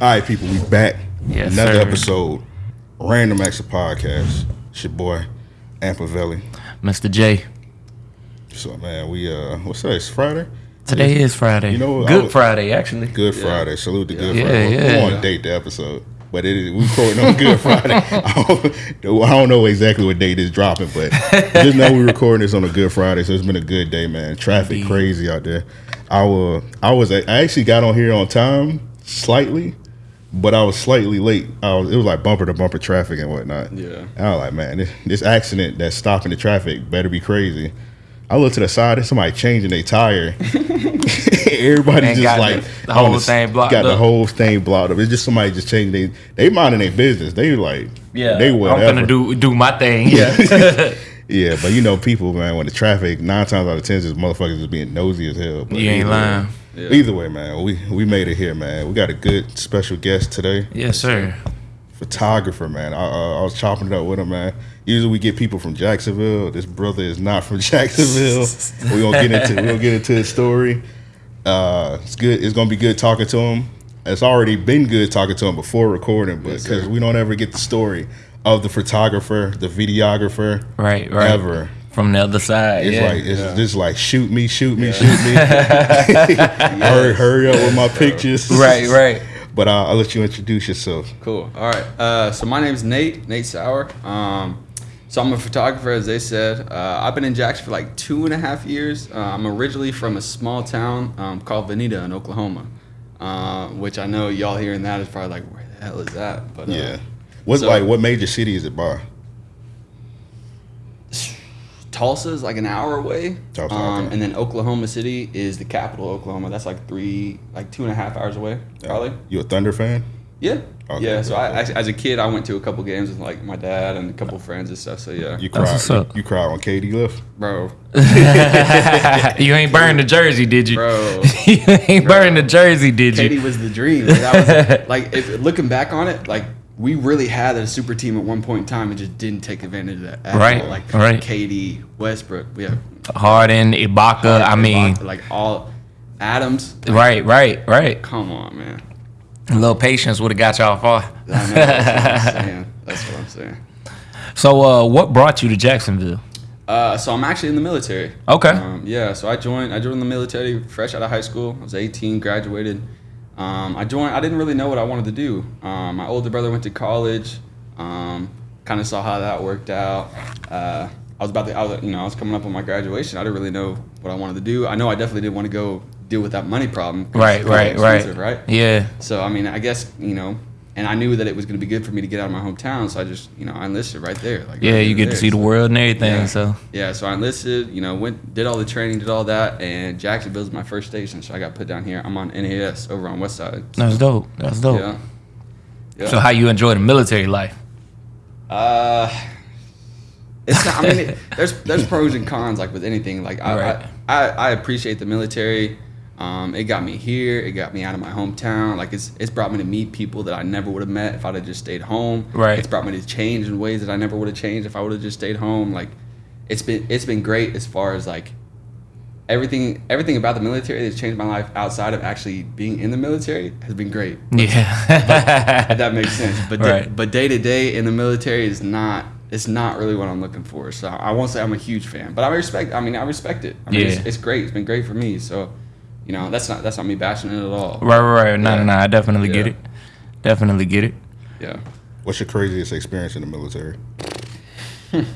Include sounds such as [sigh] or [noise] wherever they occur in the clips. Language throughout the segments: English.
All right, people, we back. Yes, Another sir. episode, Random Acts of Podcast. It's your boy, Ampavelli. Mr. J. So, man, we, uh, what's that? It's Friday? Today is Friday. You know, Good was- Friday, actually. Good Friday. Salute to Good Yeah, Friday. We yeah. want to date the episode, but it is, we're recording on Good Friday. [laughs] I don't, I don't know exactly what date is dropping, but just know we're recording this on a Good Friday, so it's been a good day, man. Traffic Indeed. crazy out there. I was, I was, I actually got on here on time slightly, but I was slightly late. I was, it was like bumper to bumper traffic and whatnot. Yeah. And I was like, man, this, this accident that's stopping the traffic better be crazy. I look to the side, there's somebody changing their tire. [laughs] [laughs] Everybody just like the- the whole thing blocked Got the whole thing blocked up. It's just somebody just changing they they minding their business. They like Yeah. they whatever. I'm gonna do do my thing. Yeah. [laughs] yeah, but you know people, man, when the traffic nine times out of ten is motherfuckers just being nosy as hell. But you ain't lying. Yeah. Either way, man, we we made it here, man. We got a good special guest today, Yes, sir. photographer, man. I, uh, I was chopping it up with him, man. Usually we get people from Jacksonville. This brother is not from [laughs] Jacksonville. we gonna get into we gonna get into his story. Uh, it's good. It's gonna be good talking to him. It's already been good talking to him before recording, but because sir. we don't ever get the story of the photographer, the videographer, Right, right. ever. From the other side. It's yeah. like it's just like shoot me, shoot me, shoot me. [laughs] [laughs] hurry, hurry up with my pictures. right, right. But uh, I'll let you introduce yourself. Cool. All right. Uh, so my name's Nate, Nate Sauer. Um, so I'm a photographer, as they said. Uh, I've been in Jackson for like two and a half years. Uh, I'm originally from a small town um, called Vinita in Oklahoma, uh, which I know y'all hearing that is probably like, where the hell is that? But uh, Yeah. What So- like what major city is it by? Tulsa is like an hour away. Tulsa, um, okay. And then Oklahoma City is the capital, of Oklahoma. That's like three, like two and a half hours away, probably. You a Thunder fan? Yeah. Okay, yeah. So I, I, as a kid, I went to a couple games with like my dad and a couple friends and stuff. So yeah, You That's cried. what's up. You, you cried when KD left. bro, [laughs] you ain't burned the jersey, did you? bro. [laughs] you ain't burned the jersey, did KD you? was the dream. Like, that was, like if looking back on it, like we really had a super team at one point in time and just didn't take advantage of that. At Right, All. Like right. KD, Westbrook, we have. Harden, Ibaka. I mean, like all Adams. right, right, right. Come on, man. A little patience would have got y'all far. I know, that's what I'm saying. That's what I'm saying. So, uh, what brought you to Jacksonville? Uh, so I'm actually in the military. Okay. Um, yeah. So I joined. I joined the military fresh out of high school. I was 18, graduated. Um, I joined. I didn't really know what I wanted to do. Um, my older brother went to college. Um, kind of saw how that worked out. Uh, I was about to. I was, you know, I was coming up on my graduation. I didn't really know what I wanted to do. I know I definitely didn't want to go deal with that money problem. Right, right, right. Right. Yeah. So I mean, I guess you know, and I knew that it was going to be good for me to get out of my hometown. So I just, you know, I enlisted right there. Like Yeah, right you get to there. see the world and everything. Yeah. So, yeah, so I enlisted, you know, went did all the training, did all that, and Jacksonville's my first station, so I got put down here. I'm on NAS over on West Side. that's dope. That's dope. Yeah. Yeah. So, how you enjoy the military life? uh, it's not, I mean, it, [laughs] there's there's pros and cons like with anything. Like I Right. I, I, I appreciate the military. Um, it got me here. It got me out of my hometown. Like it's it's brought me to meet people that I never would have met if I'd have just stayed home. Right. It's brought me to change in ways that I never would have changed if I would have just stayed home. Like it's been it's been great as far as like everything everything about the military that's changed my life outside of actually being in the military has been great. Yeah. If that makes sense. But Right. day, but day to day in the military is not it's not really what I'm looking for. So I won't say I'm a huge fan, but I respect. I mean, I respect it. I mean, Yeah. it's, it's great. It's been great for me. So, you know, that's not that's not me bashing it at all. right, right, right. No, Yeah. no, no. I definitely get it. Definitely get it. Yeah. What's your craziest experience in the military? [laughs]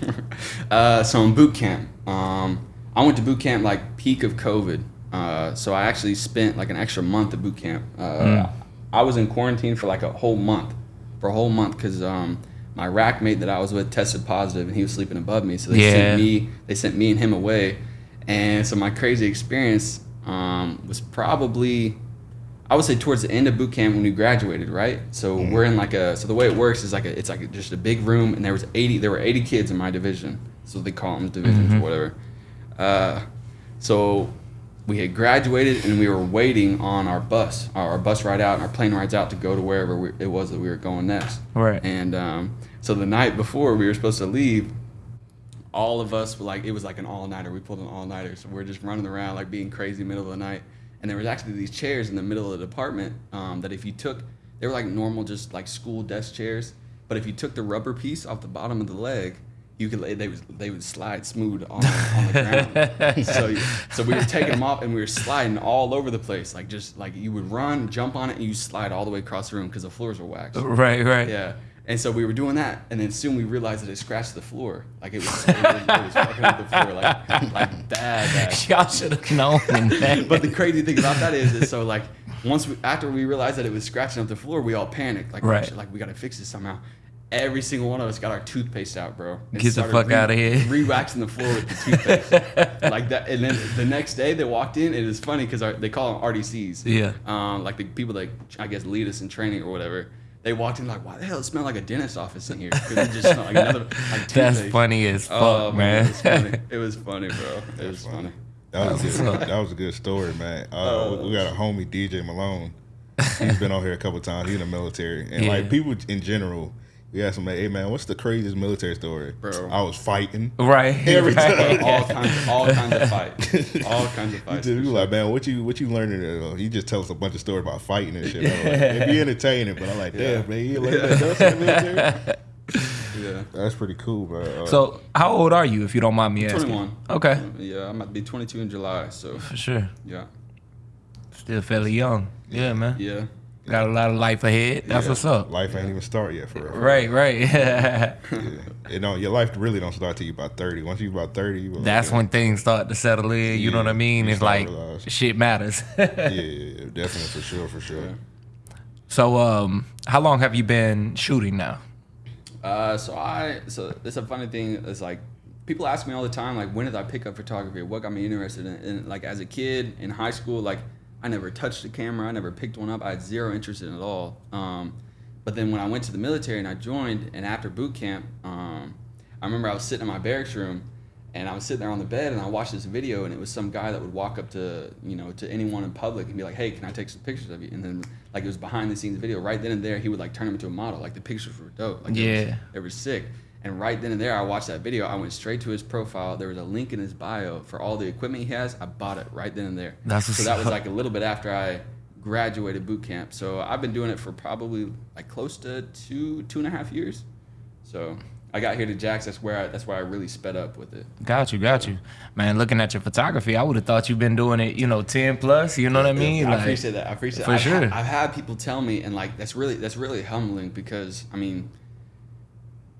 Uh, so in boot camp, um, I went to boot camp like peak of COVID. Uh, so I actually spent like an extra month at boot camp. Uh, I was in quarantine for like a whole month, for a whole month because um, my rack mate that I was with tested positive and he was sleeping above me. So they Yeah. sent me, they sent me and him away. And so my crazy experience um, was probably I would say towards the end of boot camp when we graduated, right? So we're in like a so the way it works is like a, it's like just a big room and there was 80 there were 80 kids in my division. So they call them divisions or whatever. Uh, so we had graduated and we were waiting on our bus, our, our bus ride out and our plane rides out to go to wherever we, it was that we were going next. Right. And um, so the night before we were supposed to leave, all of us were like, it was like an all nighter. We pulled an all nighter. So we're just running around like being crazy middle of the night. And there was actually these chairs in the middle of the department um, that if you took, they were like normal, just like school desk chairs. But if you took the rubber piece off the bottom of the leg, you could they would they would slide smooth on, on the ground. [laughs] so so we were taking them off and we were sliding all over the place, like just like you would run, jump on it, and you slide all the way across the room because the floors were waxed. Right, right. Yeah. And so we were doing that, and then soon we realized that it scratched the floor. Like it was, it was, it was fucking up the floor, like, [laughs] like bad, bad. [laughs] Y'all should have known that. [laughs] But the crazy thing about that is, is so like once we, after we realized that it was scratching up the floor, we all panicked. Like, Right. like we gotta fix this somehow. Every single one of us got our toothpaste out, bro. Get the started out of here. Re-waxing the floor with the toothpaste, like that. And then the next day they walked in. It is funny because they call them RDCs. Yeah. Um, like the people that I guess lead us in training or whatever. They walked in like, why the hell it smelled like a dentist office in here? Because it just smelled like another [laughs] like That's toothpaste. funny as fuck, Oh man. It was funny. [laughs] It was funny, bro. It was funny. That was, That's a good, that was a good story, man. Uh, we- we got a homie, DJ Malone. He's been on here a couple times. He's in the military, and [laughs] Yeah. like people in general, we asked him, like, "Hey man, what's the craziest military story?" Bro. I was fighting. right. [laughs] Every right. time. all kinds, all kinds of fights, [laughs] all kinds of fights. just, for we sure. like, man, what you what you learning? Uh, he just tells us a bunch of stories about fighting and shit. I'm like, It'd be [laughs] entertaining, but I'm like, damn, Yeah. man, you learned that else in the military? Yeah. That's pretty cool, bro. Uh, So, how old are you, if you don't mind me asking? 21. Okay, Yeah, I'm about to be 22 in July, so for sure. yeah, Still fairly young. Yeah, man. yeah. Got a lot of life ahead. That's Yeah. what's up. life ain't even start yet for real. Right, right. [laughs] Yeah. You know, your life really don't start till you about thirty. Once you about thirty, you like, That's yeah, when things start to settle in. You know what I mean? It's like realize. shit matters. [laughs] yeah, yeah, yeah, definitely for sure, for sure. So, um, how long have you been shooting now? Uh, so I, so it's a funny thing. It's like people ask me all the time, like, when did I pick up photography? What got me interested in? And like as a kid in high school, like I never touched a camera. I never picked one up. I had zero interest in it at all. Um, but then when I went to the military and I joined, and after boot camp, um, I remember I was sitting in my barracks room, and I was sitting there on the bed, and I watched this video, and it was some guy that would walk up to you know to anyone in public and be like, "Hey, can I take some pictures of you?" And then like it was behind the scenes video. Right then and there, he would like turn him into a model. Like the pictures were dope. Like they were- Yeah. they were sick. And right then and there, I watched that video. I went straight to his profile. There was a link in his bio for all the equipment he has. I bought it right then and there. That's so that was like a little bit after I graduated boot camp. So I've been doing it for probably like close to two two and a half years. So I got here to Jax. That's where I, that's where I really sped up with it. Got you, got you, man. Looking at your photography, I would have thought you've been doing it, you know, ten plus. You know what I mean? I Like, appreciate that. I appreciate. for I've sure. Had, I've had people tell me, and like that's really that's really humbling because I mean,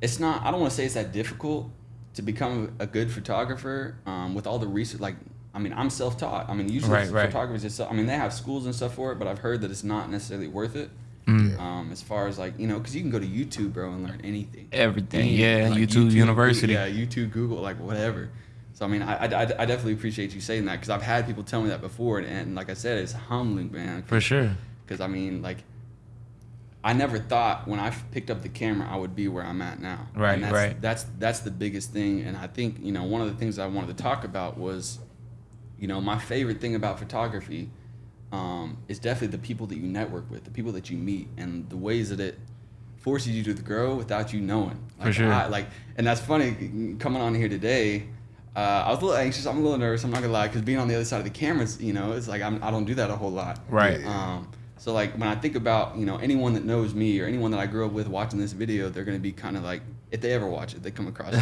it's not. I don't want to say it's that difficult to become a good photographer um, with all the research. Like, I mean, I'm self-taught. I mean, usually Right, right. photographers. Just, I mean, they have schools and stuff for it, but I've heard that it's not necessarily worth it. Mm. Um, as far as like you know, because you can go to YouTube, bro, and learn anything. Everything, Anything. yeah. Like, YouTube, University. Yeah, YouTube, Google, like whatever. So I mean, I, I, I definitely appreciate you saying that because I've had people tell me that before, and, and like I said, it's humbling, man. for sure. Because I mean, like, I never thought when I picked up the camera I would be where I'm at now. Right, And that's, right. That's that's the biggest thing, and I think you know one of the things I wanted to talk about was, you know, my favorite thing about photography, um, is definitely the people that you network with, the people that you meet, and the ways that it forces you to grow without you knowing. For Like, sure. I, like, and that's funny coming on here today. Uh, I was a little anxious. I'm a little nervous. I'm not gonna lie, because being on the other side of the cameras, you know, it's like I'm, I don't do that a whole lot. Right. Um, so like when I think about you know anyone that knows me or anyone that I grew up with watching this video, they're gonna be kind of like if they ever watch it, they come across. it.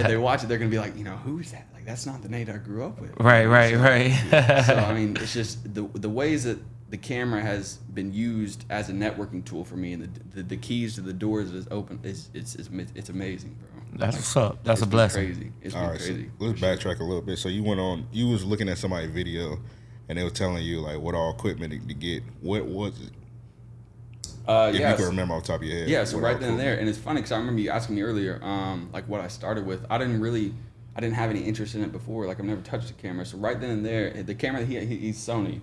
if they watch it, they're gonna be like, you know, who's that? Like that's not the Nate I grew up with. Right, right, So- right. [laughs] so I mean, it's just the the ways that the camera has been used as a networking tool for me, and the the, the keys to the doors that is open is it's it's, it's amazing, bro. That's what's up. That's It's a been blessing. Crazy. It's All been right, so crazy. let's backtrack a little bit. So you went on, you was looking at somebody's video, and they were telling you like what all equipment to, to get. What was it? Uh, If yeah, you can so- remember off the top of your head. Yeah, so right then and there, and it's funny because I remember you asking me earlier, um, like what I started with. I didn't really, I didn't have any interest in it before. Like I've never touched a camera. So right then and there, the camera he, he he's Sony,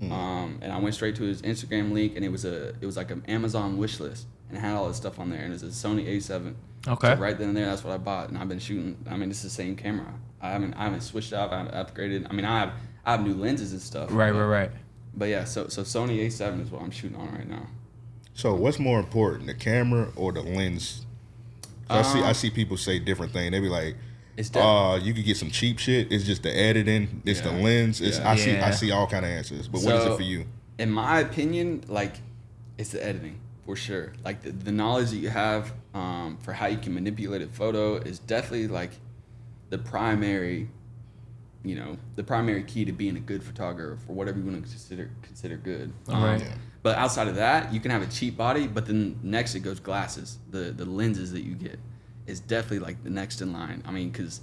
Hmm. um, and I went straight to his Instagram link, and it was a it was like an Amazon wish list, and it had all this stuff on there, and it's a Sony A7. Okay. So right then and there, that's what I bought, and I've been shooting. I mean, it's the same camera. I haven't I haven't switched up. I haven't upgraded. I mean, I have I have new lenses and stuff. Right, but, right, right. But yeah, so so Sony A7 is what I'm shooting on right now. So what's more important, the camera or the lens? 'Cause I see I Um, see people say different things. They be like, It's def- uh, you could get some cheap shit. It's just the editing. It's the lens. It's Yeah. I see Yeah. I see all kind of answers. But what is it for you? in my opinion, like it's the editing for sure. Like the, the knowledge that you have um, for how you can manipulate a photo is definitely like the primary, you know, the primary key to being a good photographer for whatever you want to consider consider good. Um, Right. Yeah. But outside of that, you can have a cheap body, but then next it goes glasses. The the lenses that you get is definitely like the next in line. I mean, because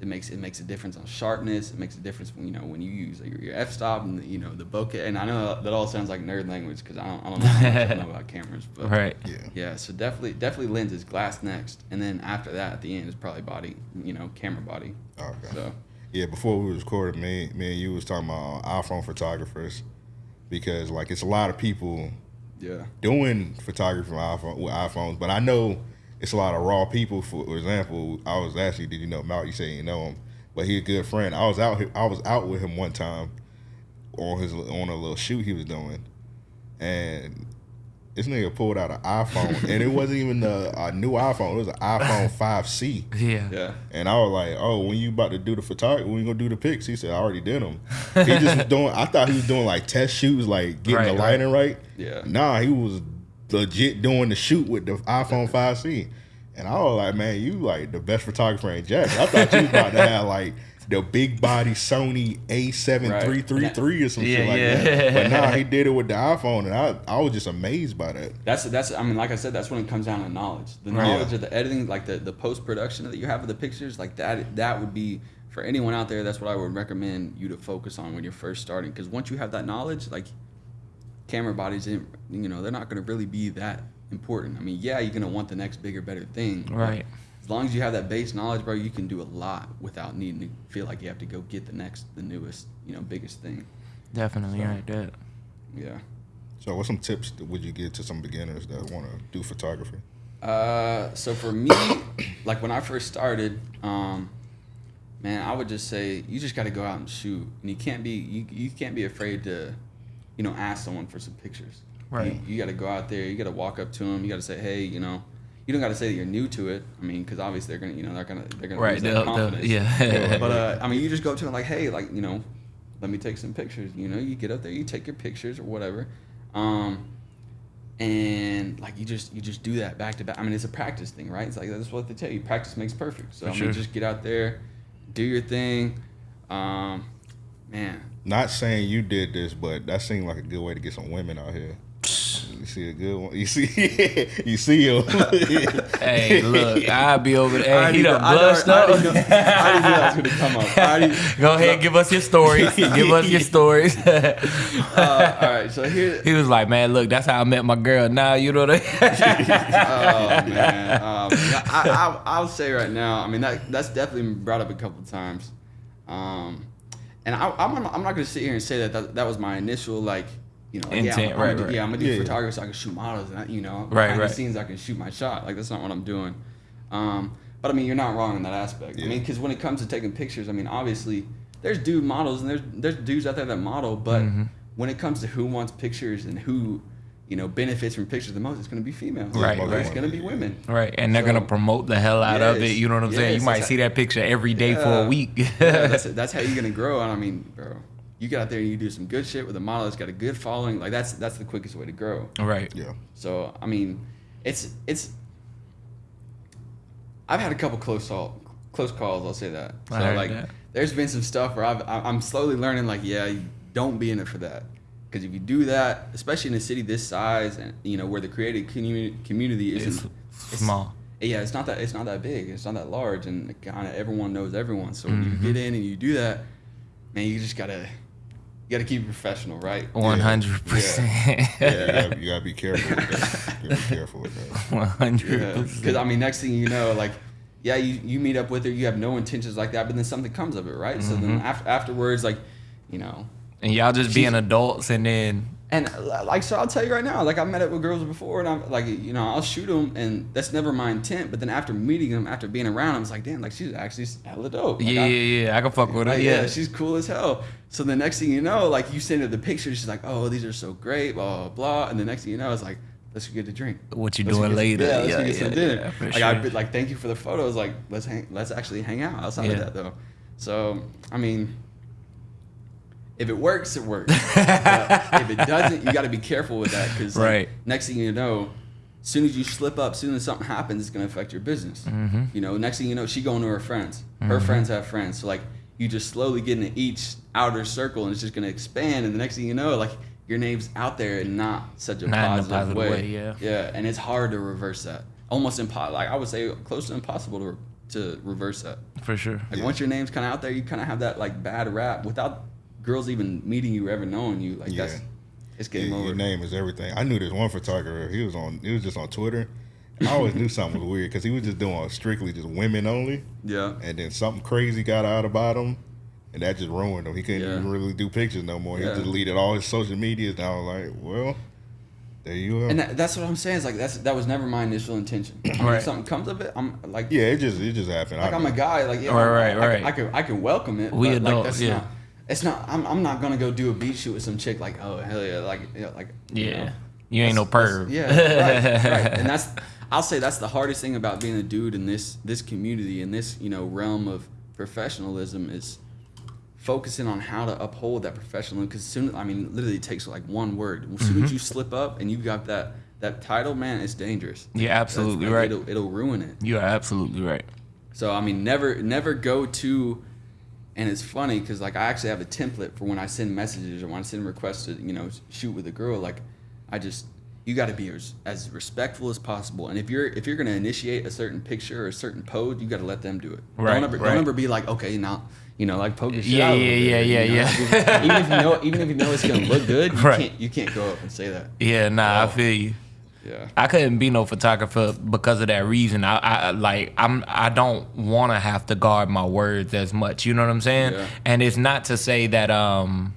it makes it makes a difference on sharpness. It makes a difference when you know when you use like, your, your f stop and the, you know the bokeh. And I know that all sounds like nerd language because I don't I don't know, how much I know about cameras, but [laughs] Right. Yeah. yeah. So definitely definitely lenses, glass next, and then after that at the end is probably body. You know, camera body. Okay. So Yeah, before we was recording, me, me and you was talking about uh, iPhone photographers because like it's a lot of people yeah. doing photography from iPhone with iPhones, but I know it's a lot of raw people. For example, I was asking, did you know Mount? You say you know him, but he a good friend. I was out, here- I was out with him one time on his on a little shoot he was doing, and this nigga pulled out an iPhone, and it wasn't even a, a new iPhone. It was an iPhone [laughs] 5C. Yeah. Yeah. And I was like, "Oh, when you about to do the photography? When you gonna do the pics?" He said, "I already did them." [laughs] He just was doing. I thought he was doing like test shoots, like getting Right, the right. lighting right. Yeah. Nah, he was legit doing the shoot with the iPhone 5C. And I was like, "Man, you like the best photographer in Jack." I thought you was about to have like the big body Sony A7333 or some shit like yeah. that. But nah, he did it with the [laughs] iPhone, and I I was just amazed by that. That's that's. I mean, like I said, that's when it comes down to knowledge. The Right. knowledge of the editing, like the, the post production that you have of the pictures, like that. That would be for anyone out there. That's what I would recommend you to focus on when you're first starting. Because once you have that knowledge, like camera bodies, you know, they're not going to really be that important. I mean, yeah, you're going to want the next bigger, better thing. but Right. As long as you have that base knowledge, bro, you can do a lot without needing to feel like you have to go get the next, the newest, you know, biggest thing. Definitely So- right there. Yeah. So, what some tips would you give to some beginners that want to do photography? Uh, so for me, [coughs] like when I first started, um, man, I would just say you just got to go out and shoot, and you can't be you, you can't be afraid to, you know, ask someone for some pictures. Right. You, you got to go out there. You got to walk up to them. You got to say, hey, you know, you don't got to say that you're new to it. I mean, because obviously they're gonna, you know, they're gonna they're gonna Right. lose that they'll- they'll- confidence. yeah. But uh, I mean, you just go up to them like, hey, like you know, let me take some pictures. You know, you get up there, you take your pictures or whatever, um, and like you just you just do that back to back. I mean, it's a practice thing, right? It's like that's what they tell you. Practice makes perfect. So For I mean, sure. just get out there, do your thing. Um, man, Not saying you did this, but that seemed like a good way to get some women out here. You see a good one. You see, [laughs] you see him. [laughs] hey, look, I'll be over there. I Hey, he already done know- I know- blushed up. I already knew that was gonna come up. Already- [laughs] Go ahead, give us your stories. give us your stories. uh, all right, so here. he was like, man, look, that's how I met my girl. Now you know that. oh man, um, I, I, I'll say right now. I mean, that that's definitely been brought up a couple times, um, and I, I'm not- I'm not gonna sit here and say that that, that was my initial like. You know, like, yeah, I'm, Intent, I'm right, gonna do, right. yeah, I'm gonna do Yeah, yeah. photography so I can shoot models, and I, you know, Right, behind right. the scenes I can shoot my shot. Like that's not what I'm doing. Um, but I mean, you're not wrong in that aspect. I Yeah. mean, because when it comes to taking pictures, I mean, obviously there's dude models and there's there's dudes out there that model, but Mm-hmm. when it comes to who wants pictures and who you know benefits from pictures the most, it's gonna be females. Right, Or right. It's gonna be women. right, and they're gonna promote the hell out of it. Yes, You know what I'm saying? yes, You might that's see that picture every day for Yeah. a week. yeah, that's [laughs] that's how you're gonna grow. And I mean, bro, you get out there and you do some good shit with a model that's got a good following. Like that's that's the quickest way to grow. right. yeah. So I mean, it's it's. I've had a couple close call, close calls. I'll say that. So I heard like, that. there's been some stuff where I've, I- I'm slowly learning. Like, yeah, you don't be in it for that. Because if you do that, especially in a city this size, and you know where the creative community community isn't It's small. yeah, it's not that it's not that big. It's not that large, and kind of everyone knows everyone. So when you Mm-hmm. get in and you do that, man, you just gotta you gotta keep it professional, right? One hundred percent. You gotta, you gotta be careful with that. You gotta be careful with that. [laughs] One hundred percent. Because. I mean, next thing you know, like, yeah, you, you meet up with her, you have no intentions like that, but then something comes of it, right? So then Mm-hmm. after afterwards, like, you know, And y'all just being adults, and then and uh, like so, I'll tell you right now, like I met up with girls before, and I'm like, you know, I'll shoot them, and that's never my intent. But then after meeting them, after being around, I was like, damn, like she's actually hella dope. Like, yeah, I- yeah, yeah, I can fuck with her. Yeah, yeah, she's cool as hell. So the next thing you know, like you send her the pictures, she's like, "Oh, these are so great," blah blah blah. And the next thing you know, it's like, "Let's get a drink." What you Let's doing later? Yeah, let's Yeah, get yeah, some dinner. like sure. I'd be like, "Thank you for the photos." Like, let's hang, let's actually hang out outside of that though. So I mean, if it works, it works. If it doesn't, you got to be careful with that because Right. next thing you know, as soon as you slip up, as soon as something happens, it's gonna affect your business. Mm-hmm. You know, next thing you know, she going to her friends. Her friends have friends. So like you just slowly get into each outer circle, and it's just gonna expand. And the next thing you know, like your name's out there and not such a Not in a positive, positive way. way, yeah. Yeah, and it's hard to reverse that. Almost impossible. Like I would say, close to impossible to to reverse that. For sure. Like once your name's kind of out there, you kind of have that like bad rap without girls even meeting you, or ever knowing you. Like Yeah. that's it's game Your, over. your name is everything. I knew this one photographer. He was on. He was just on Twitter. I always knew something was weird because he was just doing strictly just women only. Yeah. And then something crazy got out about him, and that just ruined him. He couldn't Yeah. even really do pictures no more. He Yeah. deleted all his social medias. And I was like, well, there you are. And that, that's what I'm saying. Is like that's that was never my initial intention. [coughs] I mean, Right. If something comes of it, I'm like yeah, it just it just happened. like I I'm a guy. Like yeah, Right, I, right, I, right. I, can I can welcome it. We but like adults, that's yeah. not. It's not. I'm, I'm not gonna go do a beat shoot with some chick like oh hell yeah like yeah like you Yeah. know. You ain't no perv. Yeah, right, [laughs] right. And that's I'll say that's the hardest thing about being a dude in this this community in this you know realm of professionalism is focusing on how to uphold that professionalism because soon I mean literally it takes like one word. As soon Mm-hmm. as you slip up and you got that that title, man, it's dangerous. That's- absolutely like, right. It'll, it'll ruin it. You are absolutely right. So I mean, never never go to, and it's funny because like I actually have a template for when I send messages or when I send requests to you know shoot with a girl. Like I just you got to be as, as respectful as possible. And if you're if you're gonna initiate a certain picture or a certain pose, you got to let them do it. Right, Don't ever right. don't ever be like okay now you know like poke your shit Yeah, out a yeah, bit, yeah, you yeah, know? yeah. even if you know even if you know it's gonna look good, you [laughs] Right. can't you can't go up and say that. Yeah, nah, I Oh. feel you. Yeah. I couldn't be no photographer because of that reason. I, I like I'm I don't want to have to guard my words as much. You know what I'm saying? Yeah. And it's not to say that um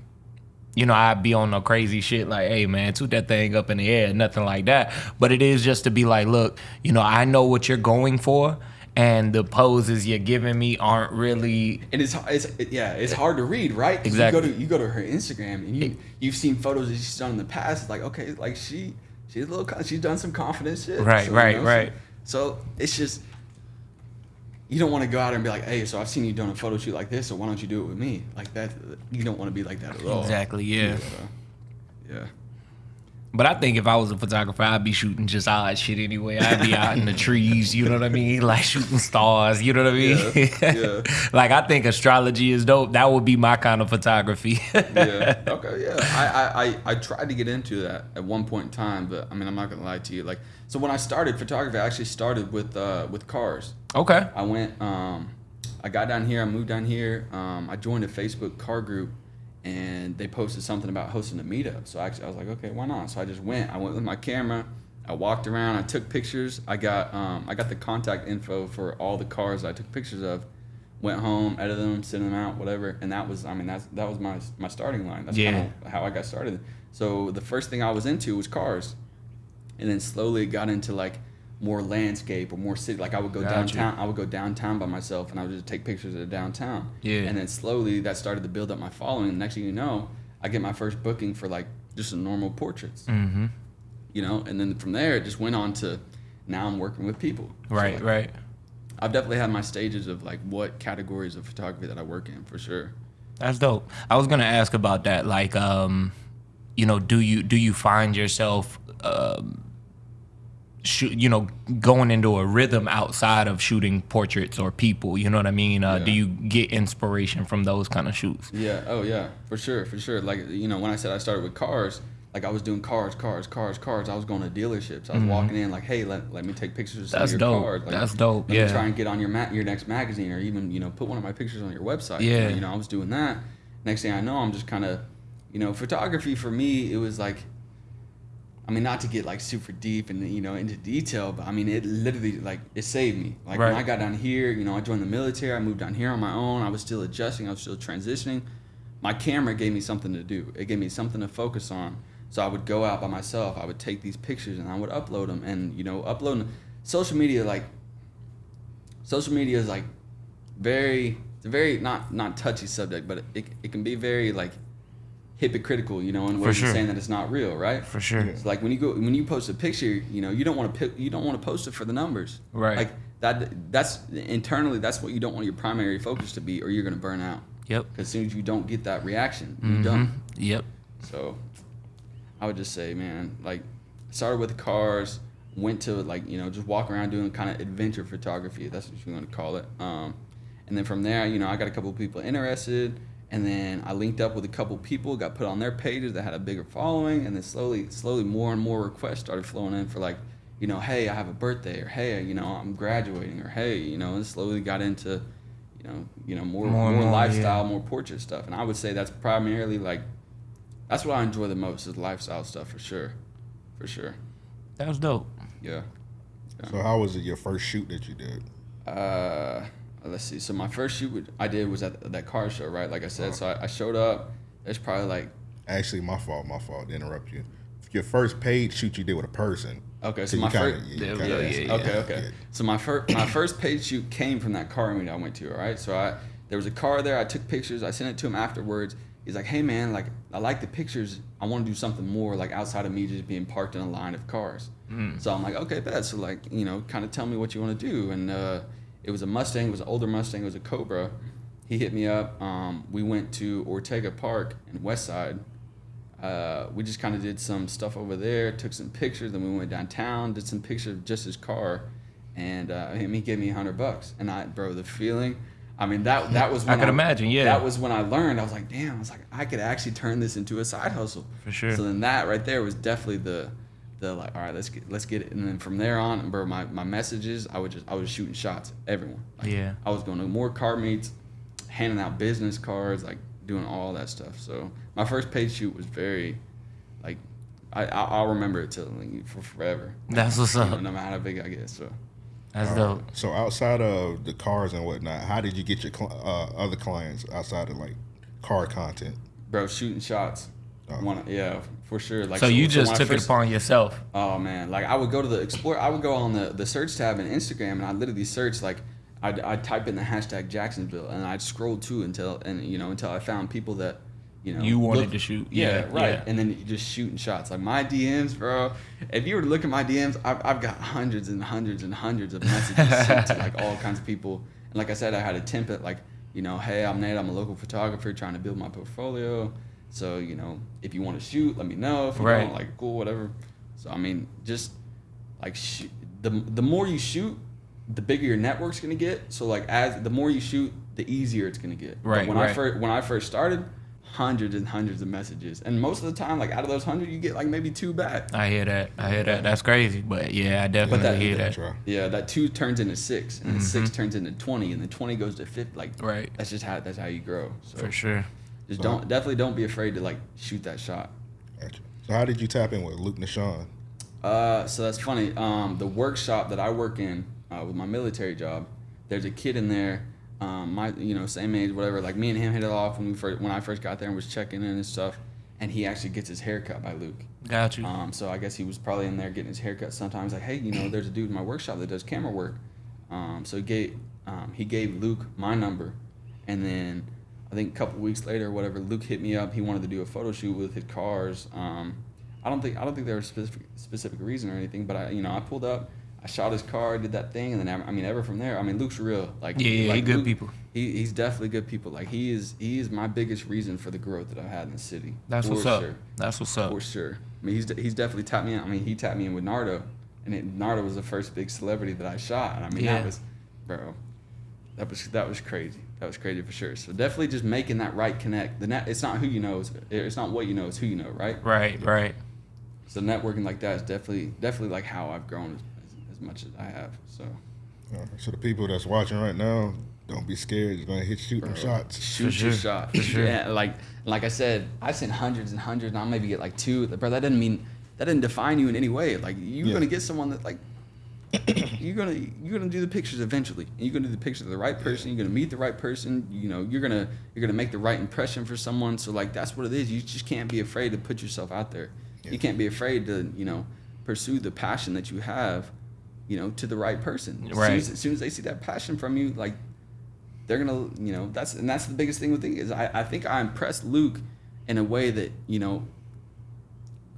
you know I'd be on no crazy shit like hey man toot that thing up in the air nothing like that. But it is just to be like look you know I know what you're going for and the poses you're giving me aren't really And it's, it's yeah, it's hard to read, right Exactly. You go to you go to her Instagram and you you've seen photos that she's done in the past. It's like okay, like she she's a little she's done some confident shit. Right, you right, so- right. So, it's just you don't want to go out and be like, hey, so I've seen you doing a photo shoot like this, so why don't you do it with me? Like that, you don't want to be like that at all. exactly yeah. So, yeah. But I think if I was a photographer, I'd be shooting just odd shit anyway. I'd be out in the trees, you know what I mean? [laughs] Like shooting stars, you know what I mean? Yeah, yeah. [laughs] like I think astrology is dope. That would be my kind of photography. [laughs] yeah. Okay. Yeah. I, I, I, I tried to get into that at one point in time, but I mean, I'm not gonna lie to you. Like, so when I started photography, I actually started with uh, with cars. okay. I went. Um, I got down here. I moved down here. Um, I joined a Facebook car group, and they posted something about hosting a meetup. So actually, I was like, okay, why not? So I just went. I went with my camera. I walked around. I took pictures. I got um, I got the contact info for all the cars I took pictures of. Went home, edited them, sent them out, whatever. And that was, I mean, that's that was my my starting line. That's Yeah. kind of how I got started. So the first thing I was into was cars, and then slowly got into like more landscape or more city. Like I would go Gotcha. downtown. I would go downtown by myself, and I would just take pictures of the downtown. Yeah. And then slowly that started to build up my following. And next thing you know, I get my first booking for like just a normal portraits. Mm-hmm. You know, and then from there it just went on to now I'm working with people. So, Right, like, right. I've definitely had my stages of like what categories of photography that I work in for sure. That's dope. I was gonna ask about that. Like, um, you know, do you do you find yourself, um, shoot, you know, going into a rhythm outside of shooting portraits or people? You know what I mean? Uh, Do you get inspiration from those kind of shoots? Yeah. Oh, yeah. For sure. For sure. Like you know, when I said I started with cars, like I was doing cars, cars, cars, cars. I was going to dealerships. I was walking in like, hey, let, let me take pictures of some Mm-hmm. That's of your dope. cars. Like, That's dope, Let yeah. me try and get on your ma- your next magazine, or even you know put one of my pictures on your website. Yeah. You know, I was doing that. Next thing I know, I'm just kind of, you know, photography for me, it was like. I mean, not to get like super deep and you know into detail, but I mean, it literally like it saved me. Like when I got down here, you know, I joined the military. I moved down here on my own. I was still adjusting. I was still transitioning. My camera gave me something to do. It gave me something to focus on. So I would go out by myself. I would take these pictures and I would upload them. And you know, uploading social media like social media is like very it's a very not not touchy subject, but it, it can be very like hypocritical. You know, in For ways sure. saying that it's not real, right? For sure. It's like when you go when you post a picture, you know, you don't want to you don't want to post it for the numbers. Right. Like that that's internally that's what you don't want your primary focus to be or you're going to burn out. Yep. Because as soon as you don't get that reaction, Mm-hmm. you done. Yep. So I would just say, man, like started with cars, went to like, you know, just walk around doing kind of adventure photography. That's what you want to call it. Um, and then from there, you know, I got a couple of people interested. And then I linked up with a couple people, got put on their pages that had a bigger following, and then slowly, slowly, more and more requests started flowing in for like, you know, hey, I have a birthday, or hey, you know, I'm graduating, or hey, you know, and slowly got into, you know, you know, more, More more, more, lifestyle, yeah. more portrait stuff. And I would say that's primarily like that's what I enjoy the most is lifestyle stuff for sure, for sure. That was dope. Yeah. So how was it your first shoot that you did? Uh, Uh, let's see. So my first shoot I did was at that car show, right? Like I said, so uh-huh. I, I showed up. It's probably like Actually, my fault. My fault. To interrupt you. Your first paid shoot you did with a person. okay. So you my kinda- first. Yeah, yeah, yeah. Okay, okay. So my first my first paid shoot came from that car meet I went to. All right. So I there was a car there. I took pictures. I sent it to him afterwards. He's like, "Hey man, like I like the pictures. I want to do something more like outside of me just being parked in a line of cars." Mm. So I'm like, "Okay, bet." So like you know, kind of tell me what you want to do. And uh, it was a Mustang. It was an older Mustang. It was a Cobra. He hit me up. Um, we went to Ortega Park in West Side uh, we just kind of did some stuff over there, took some pictures, then we went downtown, did some pictures of just his car, and uh, him he gave me a hundred bucks, and I, bro, the feeling. I mean that [laughs] that was I when could imagine, yeah. That was when I learned. I was like, damn. I was like, I could actually turn this into a side hustle. For sure. So then that right there was definitely the, the like, all right, let's get let's get it. And then from there on, bro, my, my messages, I would just I was shooting shots, at everyone. Like, Yeah. I was going to more car meets, handing out business cards, like doing all that stuff. So my first paid shoot was very, like, I I- I'll remember it till like, for forever. That's what's You know, up. no matter how big I get. So That's Uh, dope. So outside of the cars and whatnot, how did you get your cl- uh, other clients outside of like car content? bro, shooting shots. Oh. One, yeah, for sure. Like So you when just took first- it upon yourself. Oh man, like I would go to the explore. I would go on the the search tab in Instagram, and I literally search like I'd, I'd type in the hashtag Jacksonville, and I'd scroll to until and you know until I found people that you know You wanted to shoot. Yeah, Yeah, right. yeah. And then you just shooting shots. Like my DMs, bro. If you were to look at my DMs, I've, I've got hundreds and hundreds and hundreds of messages sent to like all kinds of people. And like I said, I had a template like you know, hey, I'm Nate. I'm a local photographer trying to build my portfolio. So you know, if you want to shoot, let me know. If you Right. don't, like cool, whatever. So I mean, just like sh- the the more you shoot, the bigger your network's gonna get. So like as the more you shoot, the easier it's gonna get. But Right, when I right. first when I first started, hundreds and hundreds of messages, and most of the time, like out of those hundred, you get like maybe two back. I hear that. I hear that. That's crazy. But yeah, I definitely that- hear Yeah, that. Yeah, that two turns into six, and then six turns into twenty, and then twenty goes to fifty. Like Mm-hmm. Right. that's just how that's how you grow. So For sure. Just don't definitely don't be afraid to like shoot that shot. Gotcha. So how did you tap in with Luke Nashawn? Uh, so that's funny. Um, the workshop that I work in uh, with my military job, there's a kid in there, um, my you know same age, whatever. Like me and him hit it off when we first when I first got there and was checking in and stuff. And he actually gets his hair cut by Luke. Got you. Um, so I guess he was probably in there getting his haircut sometimes. Like, hey, you know, there's a dude in my workshop that does camera work. Um, so he gave um, he gave Luke my number, and then I think a couple weeks later, whatever, Luke hit me up. He wanted to do a photo shoot with his cars. Um, I don't think I don't think there was a specific specific reason or anything, but I you know I pulled up. I shot his car, did that thing, and then I mean, ever from there, I mean, Luke's real. Like, Yeah, yeah, he good Luke- people. He, he's definitely good people. Like, he is he is my biggest reason for the growth that I've had in the city. That's For what's up. sure. That's what's up. For sure. I mean, he's he's definitely tapped me in. I mean, he tapped me in with Nardo, and it, Nardo was the first big celebrity that I shot. And I mean, Yeah. that was, bro, that was that was crazy. That was crazy for sure. So definitely just making that right connect. The net, it's not who you know. It's, it's not what you know. It's who you know, right? Right, right. So networking like that is definitely definitely like how I've grown as, as, as much as I have. So so the people that's watching right now, don't be scared. You're gonna hit shoot shooting shots. shoot sure. your shot. For sure. Yeah, like like I said, I've seen hundreds and hundreds, and I'll maybe get like two. Bro, that doesn't mean that didn't define you in any way. Like you're Yeah. gonna get someone that like you're gonna you're gonna do the pictures eventually. And you're gonna do the pictures of the right person. You're gonna meet the right person. You know, you're gonna you're gonna make the right impression for someone. So like that's what it is. You just can't be afraid to put yourself out there. Yeah. You can't be afraid to you know pursue the passion that you have. You know, to the right person. As Right. Soon as, as soon as they see that passion from you, like they're gonna you know that's and that's the biggest thing with thing is I, I think I impressed Luke in a way that you know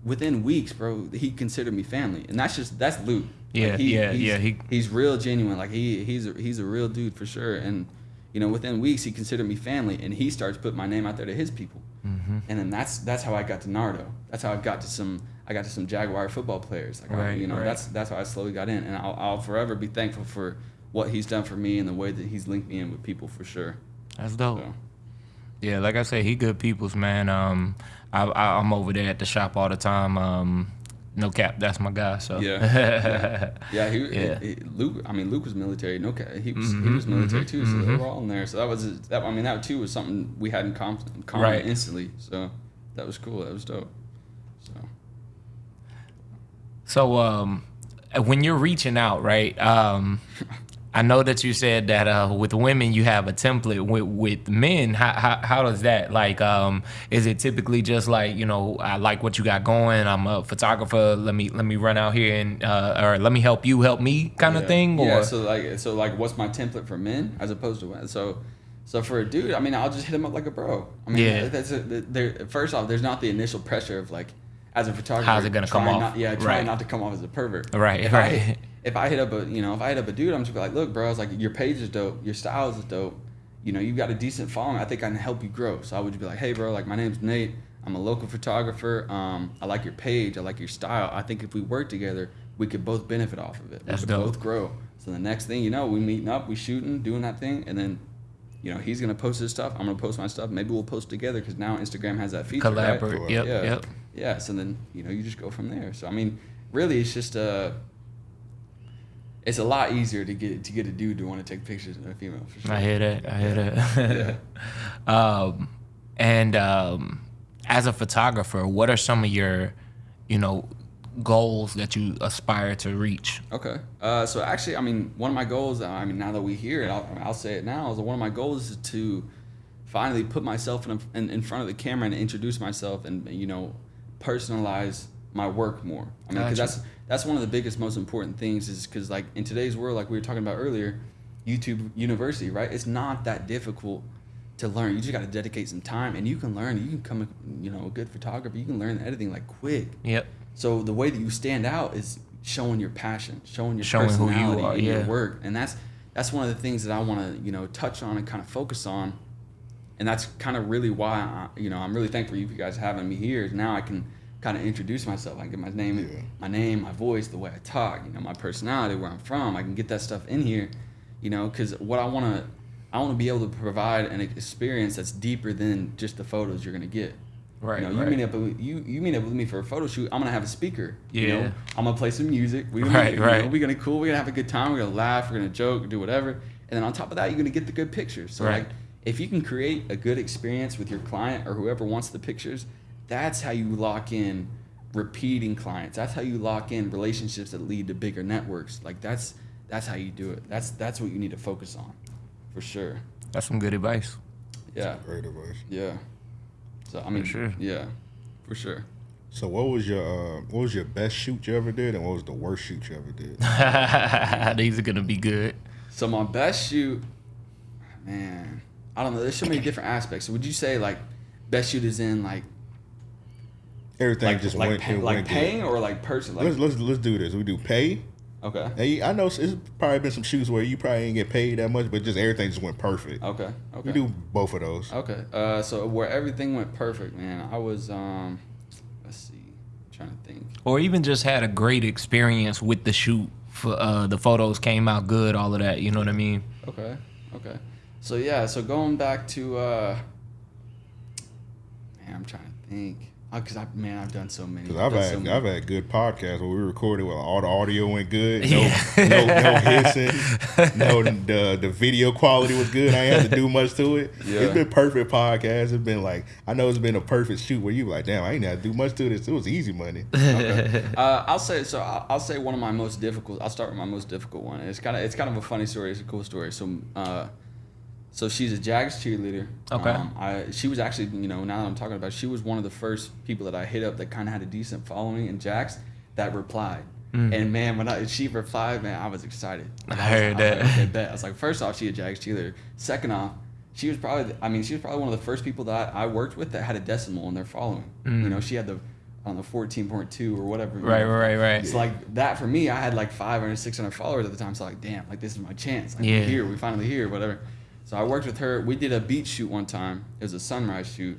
within weeks, bro, he considered me family, and that's just that's Luke. Yeah, yeah, he's, yeah, he- he's real genuine. Like he he's a, he's a real dude for sure, and you know, within weeks he considered me family, and he starts putting my name out there to his people. Mm-hmm. And then that's that's how I got to Nardo. That's how I got to some I got to some Jaguar football players. Like I- Right, you know, right. that's that's how I slowly got in, and I'll, I'll forever be thankful for what he's done for me and the way that he's linked me in with people for sure. That's dope. So. Yeah, like I said, he good people's man. Um, I, I I'm over there at the shop all the time. Um, no cap, that's my guy. So Yeah. [laughs] Yeah, he, Yeah. he- Luke. I mean, Luke was military. No, cap, he was he Mhm, was military mhm, too. So they mhm. were all in there. So that was that. I mean, that too was something we had in com- in common Right. instantly. So that was cool. That was dope. So So um, when you're reaching out, right? Um, [laughs] I know that you said that uh, with women you have a template. With with men, how, how how does that like? Um, is it typically just like you know I like what you got going? I'm a photographer. Let me let me run out here and uh, or let me help you help me kind of thing. Or yeah. So like so like what's my template for men as opposed to women? So. So for a dude, I mean, I'll just hit him up like a bro. I mean, Yeah. that's a, there. First off, there's not the initial pressure of like, as a photographer, How's it gonna come off? Not, yeah, trying Right. not to come off as a pervert. Right, If I right. hit- if I hit up a you know if I hit up a dude, I'm just be like, look, bro, I was like, your page is dope, your style is dope, you know, you've got a decent following. I think I can help you grow. So I would be like, hey, bro, like my name's Nate. I'm a local photographer. Um, I like your page. I like your style. I think if we work together, we could both benefit off of it. That's we could dope. both grow. So the next thing you know, we meeting up, we shooting, doing that thing, and then. You know, he's gonna post his stuff. I'm gonna post my stuff. Maybe we'll post together because now Instagram has that feature. right? collaborate. Yep, yeah. yep. Yeah. So then you know you just go from there. So I mean, really, it's just uh It's a lot easier to get to get a dude to want to take pictures than a female. For sure. I hear that. I hear that. [laughs] [laughs] um, and um, as a photographer, what are some of your, you know, goals that you aspire to reach? Okay. Uh, so actually, I mean, one of my goals. I mean, now that we hear it, I'll, I'll say it now. Is one of my goals is to finally put myself in, a, in in front of the camera and introduce myself and you know personalize my work more. I mean, because Gotcha. that's that's one of the biggest, most important things. Is because like in today's world, like we were talking about earlier, YouTube University, right? It's not that difficult to learn. You just got to dedicate some time, and you can learn. You can come, you know, a good photographer. You can learn editing like quick. Yep. So the way that you stand out is showing your passion, showing your Showing who you personality are, in your yeah. work, and that's that's one of the things that I want to you know touch on and kind of focus on, and that's kind of really why I, you know I'm really thankful for you guys having me here. Is now I can kind of introduce myself. I can get my name, Yeah. my name, my voice, the way I talk, you know, my personality, where I'm from. I can get that stuff in here, you know, because what I want to. I want to be able to provide an experience that's deeper than just the photos you're gonna get. Right. You know, right. you meet up with you you meet up with me for a photo shoot. I'm gonna have a speaker. You know, Yeah. I'm gonna play some music. We Right, you know, right. we're gonna cool. We're gonna have a good time. We're gonna laugh. We're gonna joke. Do whatever. And then on top of that, you're gonna get the good pictures. So Right. like, if you can create a good experience with your client or whoever wants the pictures, that's how you lock in repeating clients. That's how you lock in relationships that lead to bigger networks. Like that's that's how you do it. That's that's what you need to focus on, for sure. That's some good advice. Yeah. Great advice. Yeah. So I mean, sure. Yeah, for sure. So what was your uh, what was your best shoot you ever did, and what was the worst shoot you ever did? [laughs] These are gonna be good. So my best shoot, man, I don't know. There's so many different aspects. So would you say like best shoot is in like Everything like just like, went, pay, it like went good. paying or like person? Like let's let's let's do this. We do pay. okay, Hey, I know it's probably been some shoots where you probably ain't get paid that much, but just everything just went perfect. okay, We do both of those. okay. Uh, so where everything went perfect, man. I was um, let's see, I'm trying to think. Or even just had a great experience with the shoot. For uh, the photos came out good, all of that. You know what I mean? Okay, okay. So yeah, so going back to uh, man, I'm trying to think. Because I man, I've done so many. Cause I've done had so many. I've had good podcasts where we recorded where all the audio went good, no Yeah. no, no [laughs] hissing, no the the video quality was good. I ain't had to do much to it. [laughs] Yeah. It's been perfect podcasts. It's been like I know it's been a perfect shoot where you like, damn, I ain't had to do much to this. It was easy money. Okay. [laughs] Uh, I'll say so. I'll, I'll say one of my most difficult. I'll start with my most difficult one. It's kind of it's kind of a funny story. It's a cool story. So, uh, so she's a Jags cheerleader. Okay. Um, I she was actually you know now that I'm talking about, it, she was one of the first people that I hit up that kind of had a decent following in Jags that replied. And man, when I, she replied, man, I was excited. I was- heard that. Like, okay, bet. I was like, first off, she a Jags cheerleader. Second off, she was probably, I mean, she was probably one of the first people that I worked with that had a decimal in their following. You know, she had the, on the 14.2 or whatever. Right, know. right, right. It's like that for me. I had like 500, 600 followers at the time. So like, damn, like this is my chance. Like Yeah. we're here, we finally here, whatever. So I worked with her. We did a beach shoot one time. It was a sunrise shoot.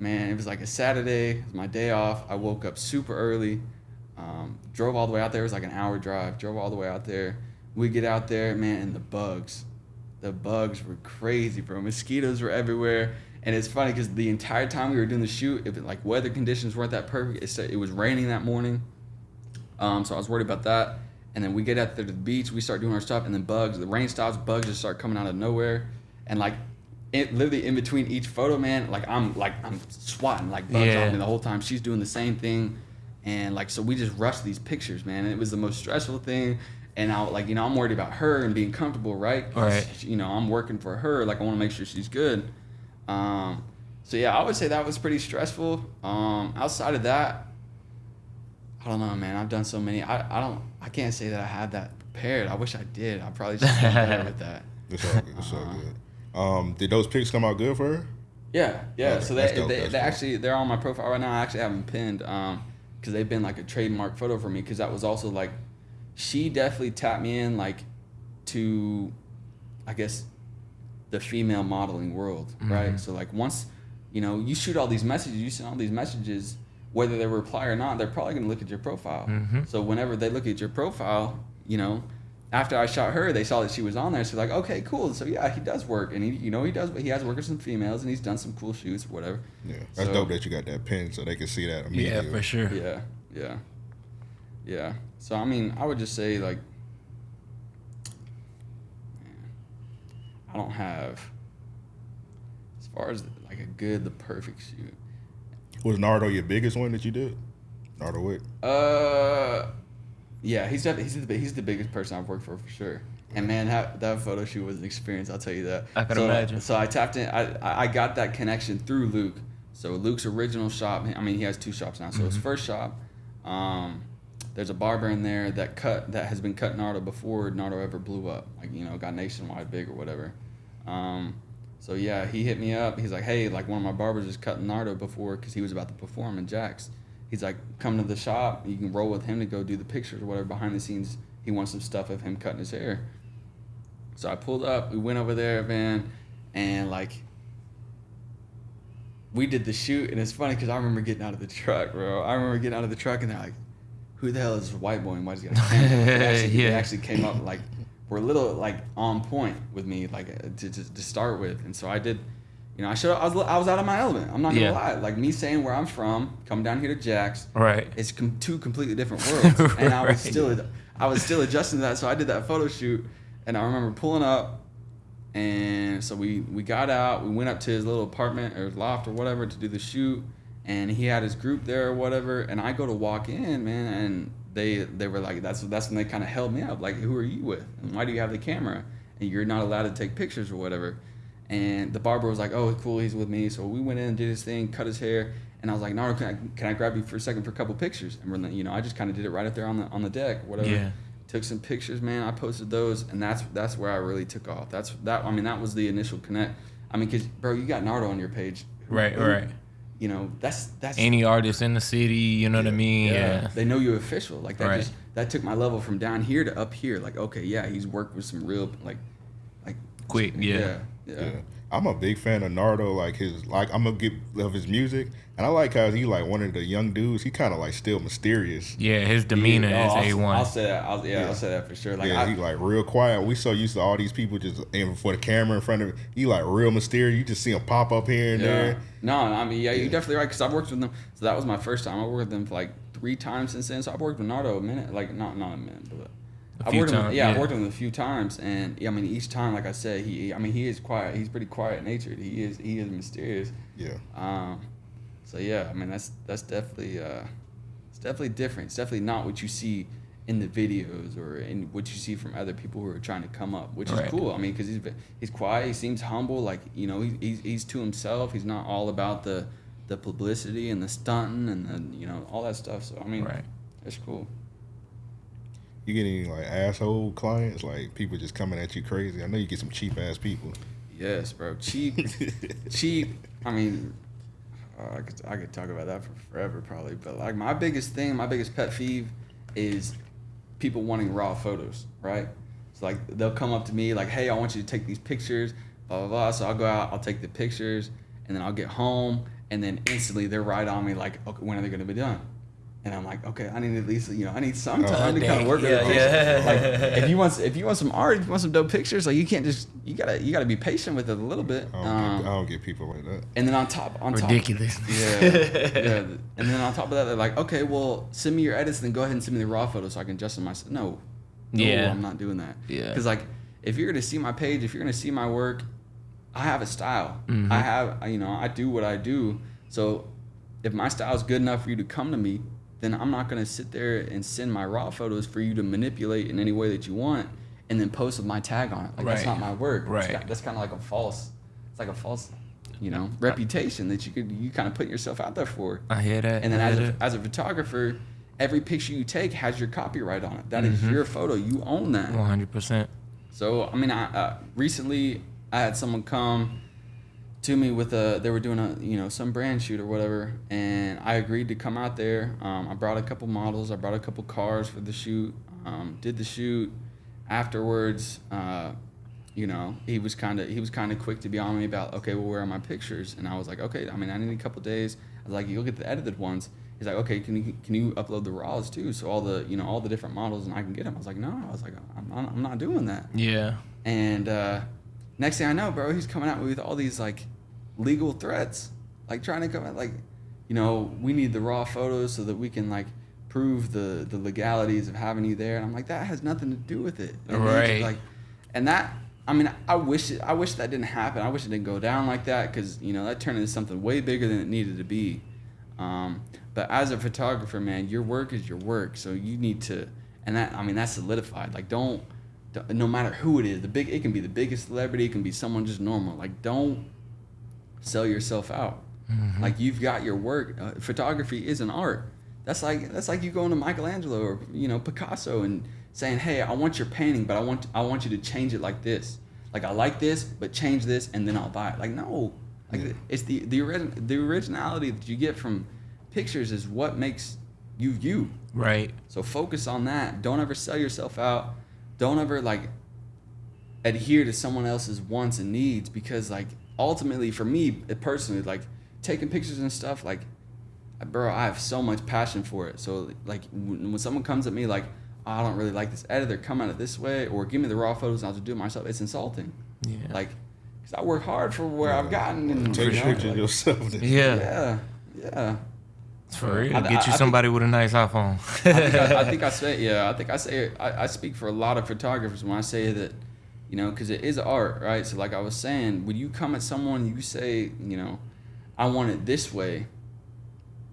Man, it was like a Saturday. It was my day off. I woke up super early. Um, drove all the way out there. It was like an hour drive. Drove all the way out there. We get out there, man, and the bugs, the bugs were crazy, bro. Mosquitoes were everywhere. And it's funny because the entire time we were doing the shoot, if like weather conditions weren't that perfect, it, it was raining that morning. Um, so I was worried about that. And then we get out there to the beach, we start doing our stuff, and then bugs, the rain stops, bugs just start coming out of nowhere. And like, it, literally in between each photo, man, like I'm like I'm swatting like bugs Yeah. on me the whole time. She's doing the same thing, and like so we just rushed these pictures, man. And it was the most stressful thing. And I like you know I'm worried about her and being comfortable, right? Right. You know I'm working for her, like I want to make sure she's good. Um, so yeah, I would say that was pretty stressful. Um, outside of that, I don't know, man. I've done so many. I, I don't. I can't say that I had that prepared. I wish I did. I probably just have been better with that. [laughs] It's all good. It's all Uh-huh. good. Um, did those pics come out good for her? Yeah, yeah. Okay, so they, dope, they, they cool. actually they're on my profile right now. I actually have them pinned um because they've been like a trademark photo for me because that was also like she definitely tapped me in like to I guess the female modeling world, right? So like once you know you shoot all these messages, you send all these messages, whether they reply or not, they're probably gonna look at your profile. Mm-hmm. So whenever they look at your profile, you know. After I shot her, they saw that she was on there. So like, okay, cool. So yeah, he does work, and he, you know, he does. But he has worked with some females, and he's done some cool shoots or whatever. Yeah, that's So- dope that you got that pin so they can see that immediately. Yeah, for sure. Yeah, yeah, yeah. So I mean, I would just say like, man, I don't have as far as like a good, the perfect shoot. Was Nardo your biggest one that you did? Nardo Wick. Uh, yeah, he's definitely he's the he's the biggest person I've worked for for sure. And man, that, that photo shoot was an experience. I'll tell you that. I can so, imagine. So I tapped in. I I- I got that connection through Luke. So Luke's original shop. I mean, he has two shops now. So his Mm-hmm. first shop, um, there's a barber in there that cut that has been cutting Nardo before Nardo ever blew up. Like you know, got nationwide big or whatever. Um, so yeah, he hit me up. He's like, hey, like one of my barbers is cutting Nardo before because he was about to perform in Jax. He's like, come to the shop. You can roll with him to go do the pictures or whatever behind the scenes. He wants some stuff of him cutting his hair. So I pulled up. We went over there, man, and like we did the shoot. And it's funny because I remember getting out of the truck, bro. I remember getting out of the truck, and they're like, "Who the hell is this white boy? And why does he got a camera?" They actually, [laughs] Yeah. actually came up like were a little like on point with me, like uh, to, to, to start with. And so I did. You know, I should. I was. I was out of my element. I'm not gonna Yeah. lie. Like me saying where I'm from, come down here to Jax, Right. it's com- two completely different [laughs] worlds, and I was still I was still adjusting to that. So I did that photo shoot, and I remember pulling up, and so we we got out. We went up to his little apartment or loft or whatever to do the shoot, and he had his group there or whatever. And I go to walk in, man, and they they were like, that's that's when they kind of held me up, like, who are you with, and why do you have the camera, and you're not allowed to take pictures or whatever. And the barber was like, "Oh, cool, he's with me." So we went in and did his thing, cut his hair, and I was like, "No, can I, can I grab you for a second for a couple pictures?" And we're, like, you know, I just kind of did it right up there on the on the deck, whatever. Yeah. Took some pictures, man. I posted those, and that's that's where I really took off. That's that. I mean, that was the initial connect. I mean, cause bro, you got Nardo on your page, Right, who- right. You know, that's that's Any artist in the city, you know what I mean? Yeah. They know you're official. Like that Right. just that took my level from down here to up here. Like, okay, yeah, he's worked with some real like like Quick, yeah. yeah. yeah. Yeah. I'm a big fan of Nardo. Like his, like I'm a get of his music, and I like how he like one of the young dudes. He kind of like still mysterious. Yeah, his demeanor Yeah, oh, is I'll, A I'll say that. I'll, yeah, Yeah. I'll say that for sure. Like, yeah, I, he like real quiet. We so used to all these people just aiming for the camera in front of. He like real mysterious. You just see him pop up here and yeah. there. No, I mean, yeah, Yeah. you're definitely right. Because I've worked with them. So that was my first time. I worked with them for like three times since then. So I've worked with Nardo a minute, like not not a minute, but A I've few worked with him, times, yeah, I've worked with him a few times, and yeah, I mean, each time, like I said, he, I mean, he is quiet. He's pretty quiet natured. He is, he is mysterious. Yeah, Um, so yeah, I mean, that's that's definitely, uh, it's definitely different. It's definitely not what you see in the videos or in what you see from other people who are trying to come up, which Right. is cool. I mean, because he's he's quiet. He seems humble. Like you know, he, he's he's to himself. He's not all about the the publicity and the stunting and the you know all that stuff. So I mean, Right. it's cool. You get any like asshole clients, like people just coming at you crazy. I know you get some cheap ass people. Yes, bro. Cheap, [laughs] cheap. I mean, uh, I could I could talk about that for forever probably. But like my biggest thing, my biggest pet peeve is people wanting raw photos, right? So like they'll come up to me like, "Hey, I want you to take these pictures." blah blah blah. So I'll go out, I'll take the pictures, and then I'll get home, and then instantly they're right on me like, okay, when are they gonna be done? And I'm like, okay, I need at least you know I need some time to kind of work with Yeah, the yeah. Like [laughs] if you want if you want some art, if you want some dope pictures, like you can't just you gotta you gotta be patient with it a little bit. I don't, Um, get, I don't get people like that. and then on top on top Ridiculous. yeah, yeah. [laughs] And then on top of that, they're like, okay, well, send me your edits, then go ahead and send me the raw photos so I can adjust them myself. No, no, Yeah. I'm not doing that. Yeah. because like, if you're gonna see my page, if you're gonna see my work, I have a style. Mm-hmm. I have, you know, I do what I do. So, if my style is good enough for you to come to me, then I'm not gonna sit there and send my raw photos for you to manipulate in any way that you want, and then post with my tag on it. Like that's not my work. Right. ki- that's kind of like a false. It's like a false, you know, reputation that you could you kind of put yourself out there for. I hear that. And then as a, as a photographer, every picture you take has your copyright on it. That is Mm-hmm. your photo. You own that. 100%. So I mean, I uh, recently I had someone come to me with a they were doing a you know some brand shoot or whatever, and I agreed to come out there. Um, I brought a couple models. I brought a couple cars for the shoot. Um, did the shoot. Afterwards, uh, you know, he was kind of he was kind of quick to be on me about okay, well, where are my pictures? And I was like, okay, I mean, I need a couple days. I was like, you'll get the edited ones. He's like, okay, can you can you upload the raws too? So all the you know all the different models and I can get them. I was like, no, I was like, I'm not, I'm not doing that. Yeah. And uh, next thing I know, bro, he's coming out with all these like legal threats, like trying to come out like, you know, we need the raw photos so that we can like prove the the legalities of having you there. And I'm like, that has nothing to do with it. And Right. Like, and that. I mean, I wish it. I wish that didn't happen. I wish it didn't go down like that because you know that turned into something way bigger than it needed to be. Um, but as a photographer, man, your work is your work, so you need to, and that I mean that's solidified. Like don't- no matter who it is, the big it can be the biggest celebrity, it can be someone just normal. Like don't sell yourself out. Like you've got your work. Uh, photography is an art. That's like that's like you going to Michelangelo or you know Picasso and saying, "Hey, I want your painting, but I want I want you to change it like this. Like I like this, but change this, and then I'll buy it." Like no, like it's the the origin the originality that you get from pictures is what makes you you. Right. So focus on that. Don't ever sell yourself out. Don't ever like adhere to someone else's wants and needs because like ultimately for me personally like taking pictures and stuff like bro I have so much passion for it. So like when when someone comes at me like "Oh, I don't really like this editor come at it this way or give me the raw photos and I'll just do it myself it's insulting. Yeah. Like cuz I work hard for where I've gotten and Take you know, pictures like- yourself. yeah. yeah. Yeah. For real. I- Get I- you I think- somebody with a nice iPhone. I think I, I think I [laughs] say yeah. I think I say I, I speak for a lot of photographers when I say that, you know, because it is art, right? So like I was saying, when you come at someone, you say, you know, I want it this way.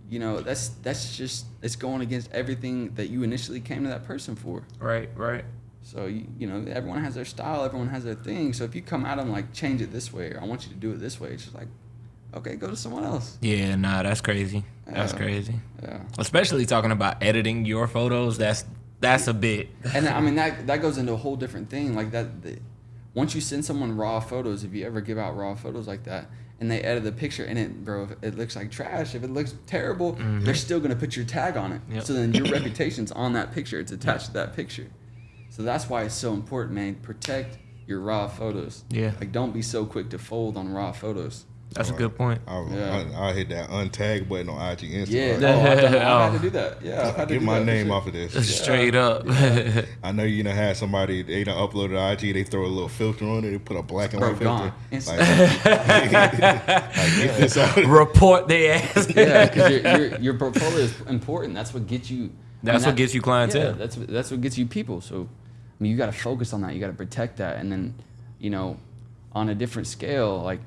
You know, that's that's just it's going against everything that you initially came to that person for. right, right. So you, you know, everyone has their style, everyone has their thing. So if you come at them like change it this way, or I want you to do it this way, it's just like, okay, go to someone else. Yeah, nah, that's crazy. That's Yeah. crazy. Yeah. Especially talking about editing your photos. That's that's a bit. and I mean that that goes into a whole different thing. Like that, the, once you send someone raw photos, if you ever give out raw photos like that, and they edit the picture and it, bro, if it looks like trash, if it looks terrible, mm-hmm. they're still gonna put your tag on it. Yep. So then your reputation's on that picture. It's attached to that picture. So that's why it's so important, man. Protect your raw photos. Yeah. Like don't be so quick to fold on raw photos. That's a good point. I, Yeah. I, I hit that untag button on IG Instagram. Yeah. Oh, I've, done, I've had Oh. to do that. Yeah. I've to Get do my that name off of this. [laughs] Straight up. [laughs] I know you know had somebody they done uploaded to IG. They throw a little filter on it. They put a black and Bro, white gone. filter. Instant. Like, [laughs] like, get this out. Report their ass. yeah, because your, your your portfolio is important. That's what gets you. I That's mean, what gets you clientele. Yeah, that's that's what gets you people. So, I mean, you got to focus on that. You got to protect that, and then, you know, on a different scale, like.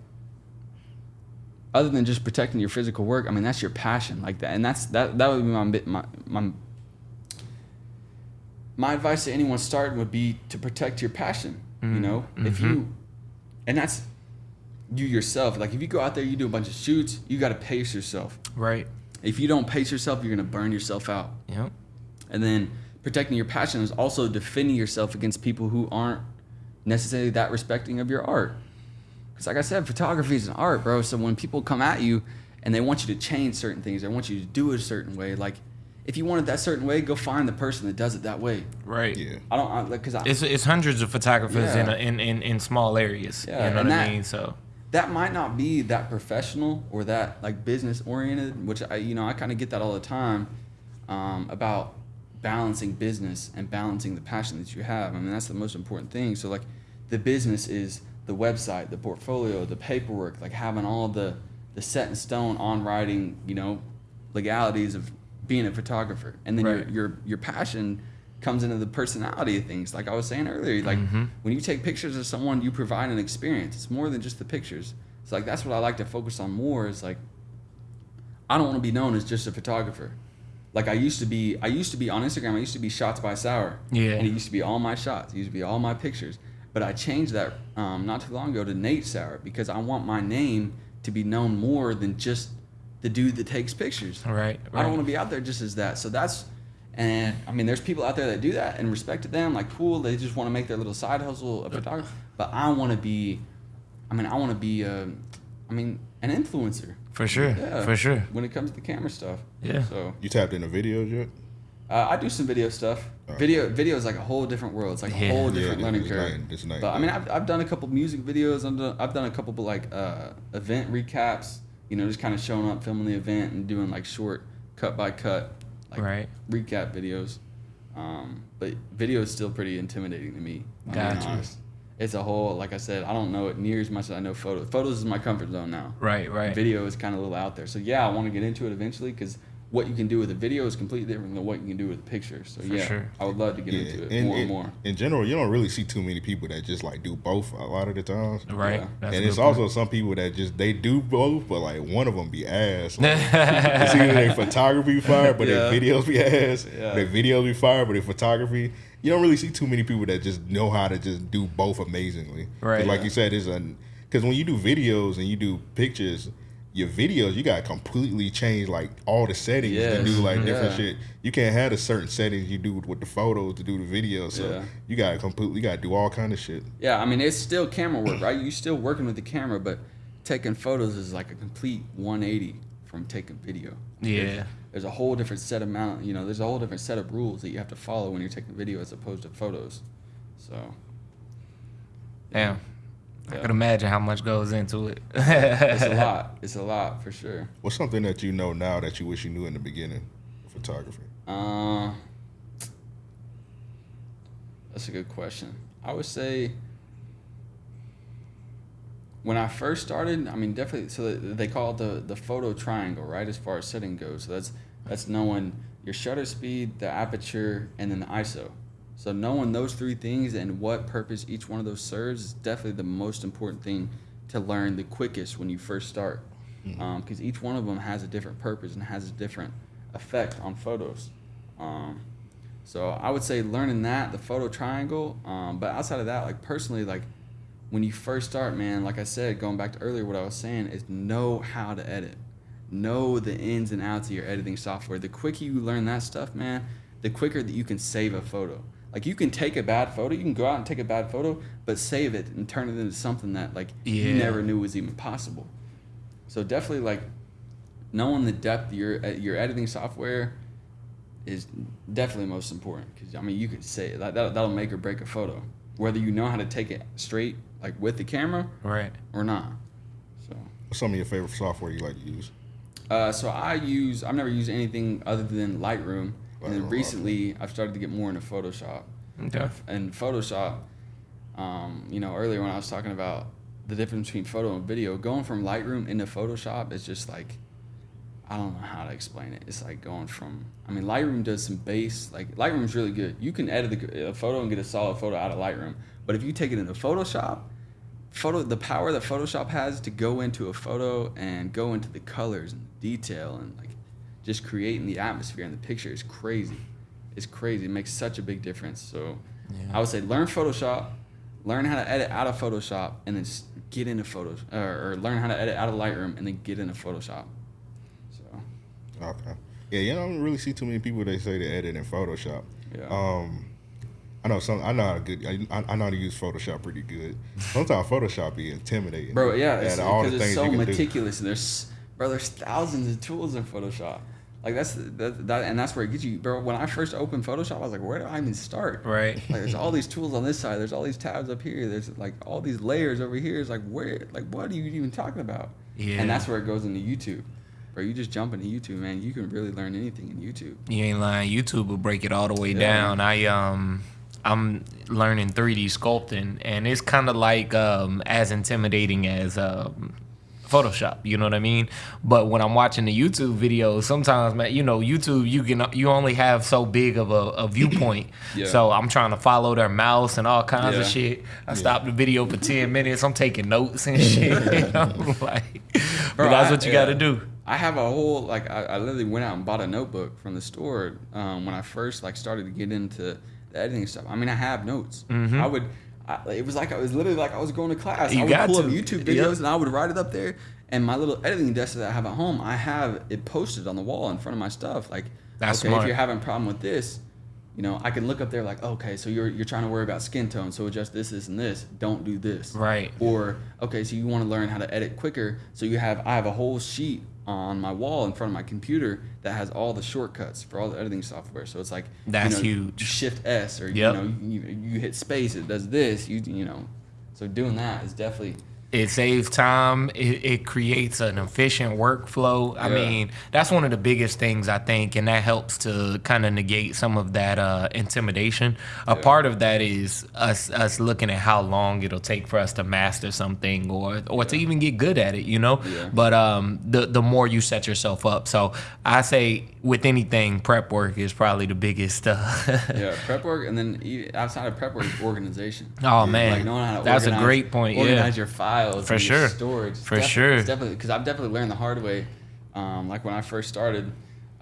Other than just protecting your physical work, I mean that's your passion, like that, and that's that. That would be my my my. My advice to anyone starting would be to protect your passion. You mm-hmm. know, if you, mm-hmm. and that's you yourself. Like if you go out there, you do a bunch of shoots, you got to pace yourself. Right. If you don't pace yourself, you're gonna burn yourself out. Yep. And then protecting your passion is also defending yourself against people who aren't necessarily that respecting of your art. Because like I said, photography is an art, bro. So when people come at you and they want you to change certain things, they want you to do it a certain way, like if you want it that certain way, go find the person that does it that way. Right. Yeah. I don't I, like because I, It's it's hundreds of photographers in, a, in in in small areas. Yeah, you know and what that- I mean? So that might not be that professional or that like business oriented, which I you know I kind of get that all the time um, about balancing business and balancing the passion that you have. I mean that's the most important thing. So like the business is the website, the portfolio, the paperwork, like having all the the set in stone on writing, you know, legalities of being a photographer, and then Right. your your your passion comes into the personality of things. Like I was saying earlier, like mm-hmm. when you take pictures of someone, you provide an experience. It's more than just the pictures. It's like that's what I like to focus on more. Is like I don't want to be known as just a photographer. Like I used to be, I used to be on Instagram. I used to be shots by Sauer. Yeah. And it used to be all my shots. It used to be all my pictures. But I changed that um, not too long ago to Nate Sauer because I want my name to be known more than just the dude that takes pictures. right. right. I don't want to be out there just as that. So that's, and I mean, there's people out there that do that and respect to them. Like, cool, they just want to make their little side hustle a photographer. But I want to be, I mean, I want to be, uh, I mean, an influencer. for sure. Yeah, For sure. When it comes to the camera stuff. Yeah. So You tapped into videos yet? Uh, I do some video stuff. Video, video is like a whole different world. It's like a whole different it- learning it's curve. night- it's but I mean. I've, I've done a couple music videos. I've done, I've done a couple like uh, event recaps. You know, just kind of showing up, filming the event, and doing like short cut by cut, like Right. recap videos. Um, but video is still pretty intimidating to me. Gotcha. It's a whole, like I said, I don't know it near as much as I know photos. Photos is my comfort zone now. Right. Right. Video is kind of a little out there. So yeah, I want to get into it eventually because what you can do with a video is completely different than what you can do with a picture. So For yeah, sure. I would love to get into it in, more in, and more. in general, you don't really see too many people that just like do both a lot of the times. Right. Yeah. And it's point. also some people that just they do both, but like one of them be ass. Like, [laughs] it's either their photography fire, but Yeah. their videos be ass. Yeah. Their videos be fire, but their photography. You don't really see too many people that just know how to just do both amazingly. Right. Like Yeah. you said, is an because when you do videos and you do pictures, your videos you got to completely change like all the settings to do Yes. like different Yeah. shit. You can't have a certain settings you do with the photos to do the video. So Yeah. you got to completely you got to do all kind of shit. Yeah, I mean it's still camera work, right? You're still working with the camera, but taking photos is like a complete 180 from taking video. Yeah. There's a whole different set amount, you know, there's a whole different set of rules that you have to follow when you're taking video as opposed to photos. So Damn. I Yeah. could imagine how much goes into it. [laughs] it's a [laughs] lot. It's a lot for sure. What's something that you know now that you wish you knew in the beginning of photography? Uh, that's a good question. I would say when I first started, I mean, definitely. So they call it the the photo triangle, right? As far as setting goes, so that's that's knowing your shutter speed, the aperture, and then the ISO. So knowing those three things and what purpose each one of those serves is definitely the most important thing to learn the quickest when you first start, because each one of them has a different purpose and has a different effect on photos. Um, so I would say learning that the photo triangle. Um, but outside of that, like personally, like when you first start, man, like I said, going back to earlier, what I was saying is know how to edit, know the ins and outs of your editing software. The quicker you learn that stuff, man, the quicker that you can save a photo. Like you can take a bad photo, you can go out and take a bad photo, but save it and turn it into something that like you never knew was even possible. So definitely like knowing the depth of your uh, your editing software is definitely most important because I mean you could say that that that'll make or break a photo whether you know how to take it straight like with the camera right. or not. So What's some of your favorite software you like to use? uh, so I use I've never used anything other than Lightroom, and then Lightroom, recently I've started to get more into Photoshop. Okay. And Photoshop, um, you know, earlier when I was talking about the difference between photo and video, going from Lightroom into Photoshop is just like I don't know how to explain it. It's like going from I mean Lightroom does some base like Lightroom's really good. You can edit the, a photo and get a solid photo out of Lightroom, but if you take it into Photoshop, photo the power that Photoshop has to go into a photo and go into the colors and detail and like just creating the atmosphere in the picture is crazy. It's crazy. It makes such a big difference. So Yeah. I would say learn Photoshop, learn how to edit out of Photoshop, and then get into Photos or, or learn how to edit out of Lightroom and then get into Photoshop. So Okay. Yeah, you don't really see too many people that say they edit in Photoshop. yeah. Um, I know some. I know how to good. I, I know how to use Photoshop pretty good. Sometimes Photoshop be intimidating. Bro, yeah, it's, all the because it's things so can do. meticulous, and there's bro, there's thousands of tools in Photoshop. Like that's that, that and that's where it gets you, bro. When I first opened Photoshop, I was like, where do I even start? Right. Like there's all these tools on this side. There's all these tabs up here. There's like all these layers over here. It's like where, like what are you even talking about? Yeah. And that's where it goes into YouTube. Bro, you just jump into YouTube, man. You can really learn anything in YouTube. You ain't lying. YouTube will break it all the way Yeah. down. I um I'm learning 3D sculpting and it's kind of like um as intimidating as um Photoshop, you know what I mean? But when I'm watching the YouTube videos, sometimes man, you know, YouTube you can you only have so big of a, a viewpoint. [clears throat] Yeah. So I'm trying to follow their mouse and all kinds of shit. I stop the video for 10 [laughs] minutes. I'm taking notes and shit. [laughs] know? [laughs] like, but Bro, that's I- what you got to do. I have a whole like I, I literally went out and bought a notebook from the store um, when I first like started to get into the editing stuff. I mean, I have notes. I would. I, it was like I was literally like I was going to class. You I would got pull to. up YouTube Yep. videos and I would write it up there. And my little editing desk that I have at home, I have it posted on the wall in front of my stuff. Like, That's okay, smart. if you're having a problem with this, you know, I can look up there like, okay, so you're you're trying to worry about skin tone, so adjust this, this, and this. Don't do this. Right. Or okay, so you want to learn how to edit quicker. So you have I have a whole sheet on my wall in front of my computer that has all the shortcuts for all the editing software. So it's like That's you know, huge. Shift S or Yep. you know you, you hit space, it does this. You you know, so doing that is definitely It saves time. It, it creates an efficient workflow. I Yeah. mean, that's one of the biggest things I think, and that helps to kind of negate some of that uh, intimidation. A part of that is us us looking at how long it'll take for us to master something or or to even get good at it. You know. Yeah. But um, the the more you set yourself up, so I say with anything, prep work is probably the biggest. Uh, [laughs] yeah prep work, and then outside of prep work, organization. Oh, man. like knowing how to That's a great point, yeah. Organize your files For sure. storage. For sure. definitely because I've definitely learned the hard way. Um, like when I first started,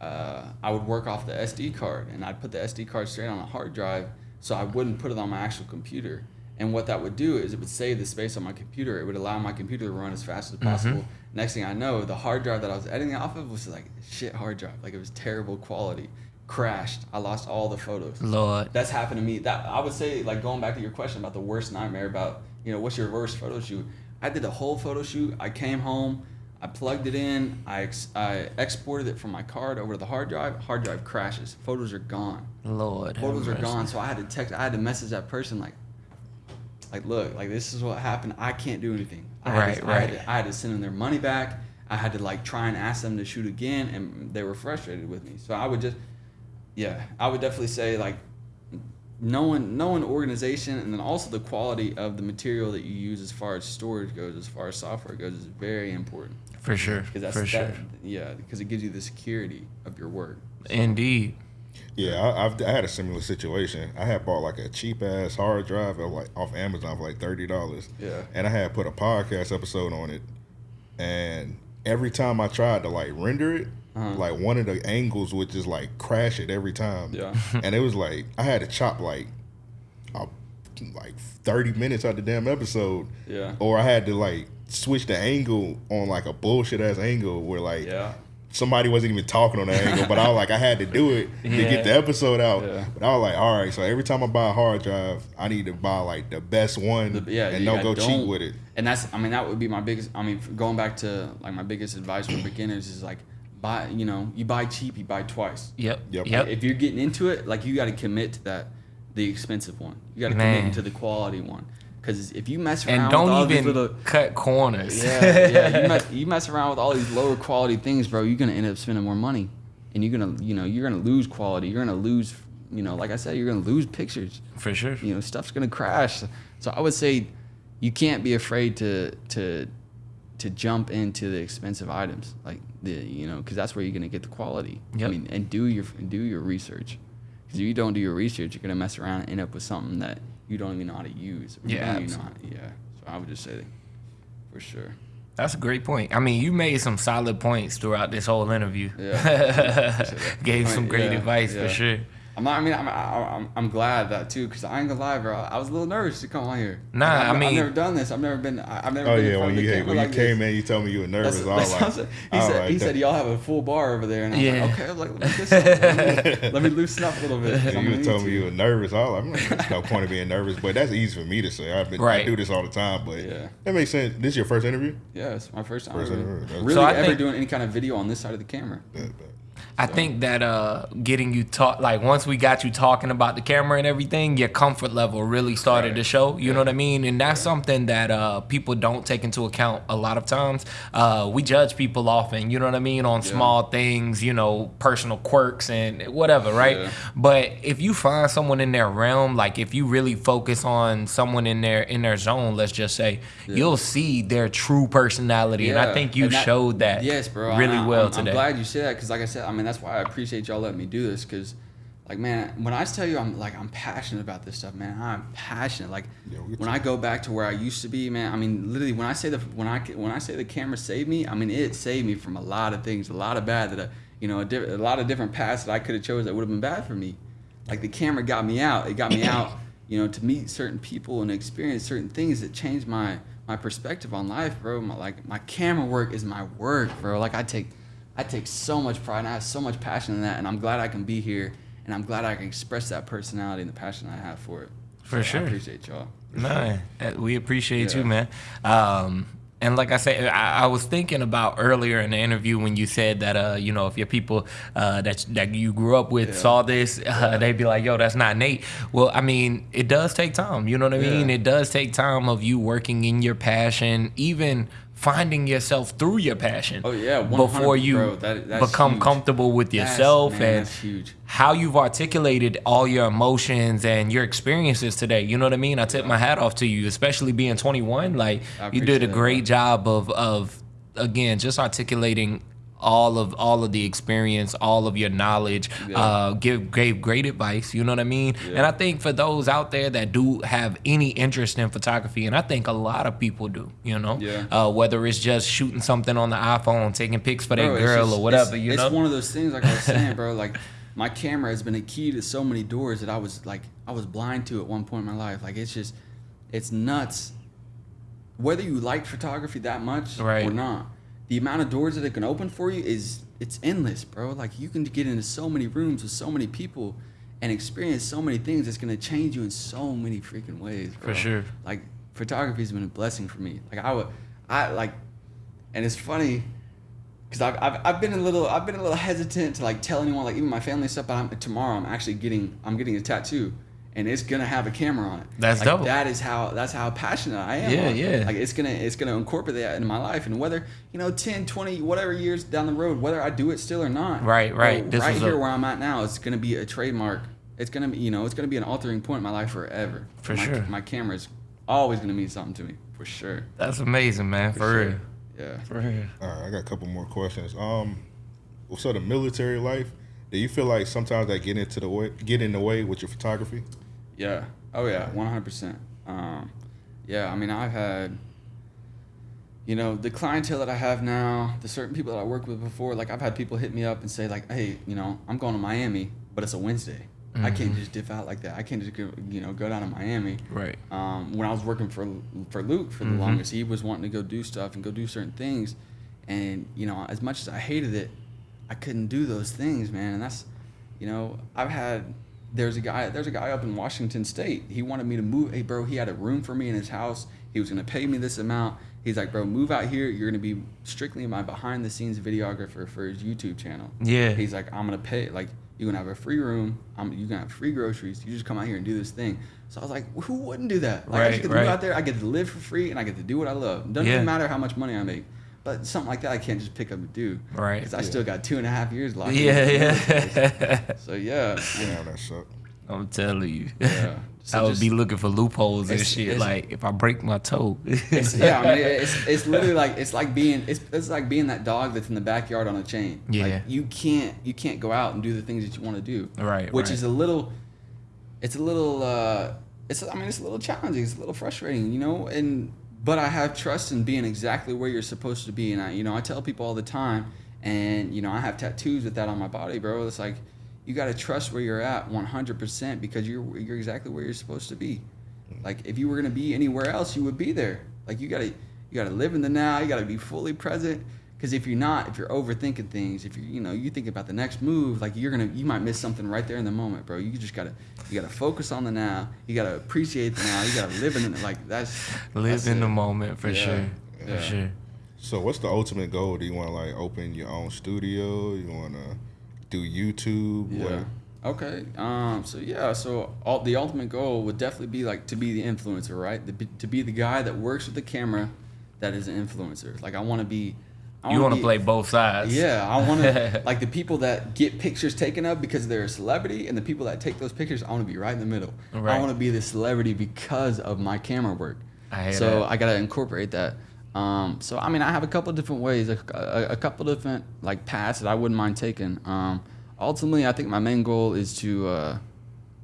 uh, I would work off the SD card, and I'd put the SD card straight on a hard drive, so I wouldn't put it on my actual computer. And what that would do is it would save the space on my computer. It would allow my computer to run as fast as Mm-hmm. possible. Next thing I know, the hard drive that I was editing off of was like shit hard drive. Like it was terrible quality. Crashed. I lost all the photos Lord. that's happened to me. That I would say, like going back to your question about the worst nightmare about you know what's your worst photo shoot. I did a whole photo shoot. I came home, I plugged it in, I ex- I exported it from my card over to the hard drive. Hard drive crashes. Photos are gone. Lord. Photos are gone. So I had to text. I had to message that person like, like look, like this is what happened. I can't do anything. I Right, to, I had, right. to, I had to send them their money back. I had to like try and ask them to shoot again, and they were frustrated with me. So I would just, yeah, I would definitely say like knowing knowing organization and then also the quality of the material that you use as far as storage goes, as far as software goes, is very important. For sure. Because that's For that, sure. yeah, because it gives you the security of your work. Indeed. Yeah, I, I've I had a similar situation. I had bought like a cheap ass hard drive at like off Amazon for like thirty dollars. Yeah. and I had put a podcast episode on it, and every time I tried to like render it, Uh-huh. like one of the angles would just like crash it every time. Yeah. [laughs] and it was like I had to chop like, a, like thirty minutes out the damn episode. Yeah. or I had to like switch the angle on like a bullshit ass angle where like Yeah. somebody wasn't even talking on the angle, but I was like, I had to do it [laughs] to Yeah. get the episode out. Yeah. But I was like, all right, so every time I buy a hard drive, I need to buy like the best one The- yeah, and don't go cheat with it. And that's, I mean, that would be my biggest. I mean, going back to like my biggest advice for beginners is like, buy. You know, you buy cheap, you buy twice. Yep. Yep. Yep. If you're getting into it, like you got to commit to that, the expensive one. You got to commit to the quality one. Because if you mess around and with all don't these even little, cut corners. yeah, [laughs] yeah, you mess, you mess around with all these lower quality things, bro. You're gonna end up spending more money, and you're gonna, you know, you're gonna lose quality. You're gonna lose, you know, like I said, you're gonna lose pictures For sure. you know stuff's gonna crash so i would say you can't be afraid to to to jump into the expensive items like the you know because that's where you're gonna get the quality i mean and do your do your research because if you don't do your research you're gonna mess around and end up with something that you don't even know how to use you Yeah, know yeah so i would just say for sure That's a great point. I mean, you made some solid points throughout this whole interview. Yeah. [laughs] Gave some great yeah, advice yeah. for sure. I'm not. I mean, I'm. I'm, I'm glad that too, because I ain't gonna lie, bro. I was a little nervous to come on here. Nah, I've, I I've never done this. I've never been. I- I've never Oh been in yeah, front when of the you camera when like you this. came in, you told me you were nervous. That's, I was that's like, said. he said, like, he said, y'all have a full bar over there. And I was Yeah. like, okay. I was like, let me, [laughs] listen, let me, let me loosen up a little bit. I'm you gonna told need me you were nervous. I was like, I'm like, there's no point of being nervous, but that's easy for me to say. I've been, Right. I do this all the time, but Yeah. that makes sense. This is your first interview? Yeah, it's my first time First really, interview. really So I ever think- doing any kind of video on this side of the camera. Yeah, I think that uh, getting you talk like once we got you talking about the camera and everything, your comfort level really started Right. to show. You know what I mean? And that's something that uh, people don't take into account a lot of times. Uh, we judge people often, you know what I mean, on small things, you know, personal quirks and whatever, right? Yeah. But if you find someone in their realm, like if you really focus on someone in their in their zone, let's just say, you'll see their true personality. And I think you that- showed that Yes, bro. really I, well I'm, today. I'm glad you said that because, like I said, I mean that's why I appreciate y'all letting me do this because, like, man, when I tell you I'm like I'm passionate about this stuff, man, I'm passionate. Like Yeah, when. I go back to where I used to be, man, I mean literally when I say the when I when I say the camera saved me, I mean it saved me from a lot of things, a lot of bad that I, you know, a, diff- a lot of different paths that I could have chose that would have been bad for me. Like the camera got me out. It got me out, [coughs] you know, to meet certain people and experience certain things that changed my my perspective on life, bro. My, like my camera work is my work, bro. Like I take I take so much pride and I have so much passion in that, and I'm glad I can be here, and I'm glad I can express that personality and the passion I have for it. For So sure. I appreciate y'all. No, uh, we appreciate you, man. Um, and like I said, I, I was thinking about earlier in the interview when you said that, uh, you know, if your people uh, that that you grew up with Yeah. saw this, uh, they'd be like, "Yo, that's not Nate." Well, I mean, it does take time. You know what I mean? Yeah. It does take time of you working in your passion, even finding yourself through your passion. Oh, yeah, before you bro. That- that's become huge. comfortable with That's- yourself man, and that's huge. how you've articulated all your emotions and your experiences today. You know what I mean? I tip my hat off to you, especially being 21. Like you did a appreciate that, great job of of again just articulating all of all of the experience, all of your knowledge. Yeah. Uh, give gave great advice. You know what I mean? Yeah. And I think for those out there that do have any interest in photography, and I think a lot of people do. You know, Yeah. uh, whether it's just shooting something on the iPhone, taking pics for Bro, their girl just- or whatever. It's, you it's one of those things, like I was saying, bro. [laughs] Like my camera has been a key to so many doors that I was like, I was blind to at one point in my life. Like it's just, it's nuts. Whether you like photography that much Right. or not, the amount of doors that it can open for you is it's endless, bro. Like you can get into so many rooms with so many people and experience so many things that's gonna change you in so many freaking ways. Bro. For sure. Like photography's been a blessing for me. Like I would, I like, and it's funny because I've, I've, I've been a little I've been a little hesitant to like tell anyone like even my family stuff. But I'm, tomorrow I'm actually getting I'm getting a tattoo, and it's gonna have a camera on it. That's like, dope. That is how that's how passionate I am. Yeah, on it. yeah. Like it's gonna it's gonna incorporate that in my life, and whether you know 10, 20, whatever years down the road, whether I do it still or not. Right, right. bro, This right here a- where I'm at now, it's gonna be a trademark. It's gonna be you know it's gonna be an altering point in my life forever. For my, sure. My camera is always gonna mean something to me for sure. that's amazing, man. For, sure. real. Yeah. For real. All right, I got a couple more questions. Um, so the military life, do you feel like sometimes that get into the way, get in the way with your photography? Yeah. Oh yeah, one hundred percent. Um, yeah. I mean, I've had, you know, the clientele that I have now, the certain people that I worked with before. Like I've had people hit me up and say like, "Hey, you know, I'm going to Miami, but it's a Wednesday. I can't just dip out like that. I can't just go, you know, go down to Miami." Right. um, when I was working for for Luke for the Mhm. longest, he was wanting to go do stuff and go do certain things, and you know, as much as I hated it, I couldn't do those things, man. And that's, you know, I've had. There's a guy. There's a guy up in Washington State. He wanted me to move. Hey, bro, he had a room for me in his house. He was gonna pay me this amount. He's like, bro, move out here. You're gonna be strictly my behind the scenes videographer for his YouTube channel. Yeah. He's like, I'm gonna pay. Like, you're gonna have a free room. I'm. You're gonna have free groceries. You just come out here and do this thing. So I was like, who wouldn't do that? Like, I Right, just get to right. move out there. I get to live for free, and I get to do what I love. Doesn't Yeah. even matter how much money I make. But something like that, I can't just pick up and do. Right. Because I still got two and a half years left. Yeah, yeah. [laughs] So yeah. Yeah, that suck. I'm telling you. Yeah. [laughs] So I would just- be looking for loopholes and shit. Like if I break my toe. It's, yeah, I mean, it's it's literally like it's like being it's it's like being that dog that's in the backyard on a chain. Yeah. Like you can't you can't go out and do the things that you want to do. Right, Which right. is a little, it's a little uh, it's I mean it's a little challenging. It's a little frustrating, you know. And but I have trust in being exactly where you're supposed to be. And I you know I tell people all the time, and you know I have tattoos with that on my body, bro. It's like you got to trust where you're at 100% because you're you're exactly where you're supposed to be. Like if you were gonna be anywhere else, you would be there. Like you gotta you gotta live in the now. You gotta be fully present. Because if you're not, if you're overthinking things, if you you know you think about the next move, like you're gonna you might miss something right there in the moment, bro. You just gotta you gotta focus on the now. You gotta appreciate the now. You gotta live in it. Like that's Live that's in it. the moment for Yeah, sure. yeah. For sure. So what's the ultimate goal? Do you want to like open your own studio? You want to do YouTube? Yeah. What- Okay. Um. So yeah. So all, the ultimate goal would definitely be like to be the influencer, right? The, to be the guy that works with the camera, that is an influencer. Like I want to be. You want to play both sides. Yeah, I want to [laughs] like the people that get pictures taken of because they're a celebrity, and the people that take those pictures. I want to be right in the middle. Right. I want to be the celebrity because of my camera work. I so that. I gotta incorporate that. Um, so I mean, I have a couple different ways, a, a, a couple different like paths that I wouldn't mind taking. Um, ultimately, I think my main goal is to. Uh,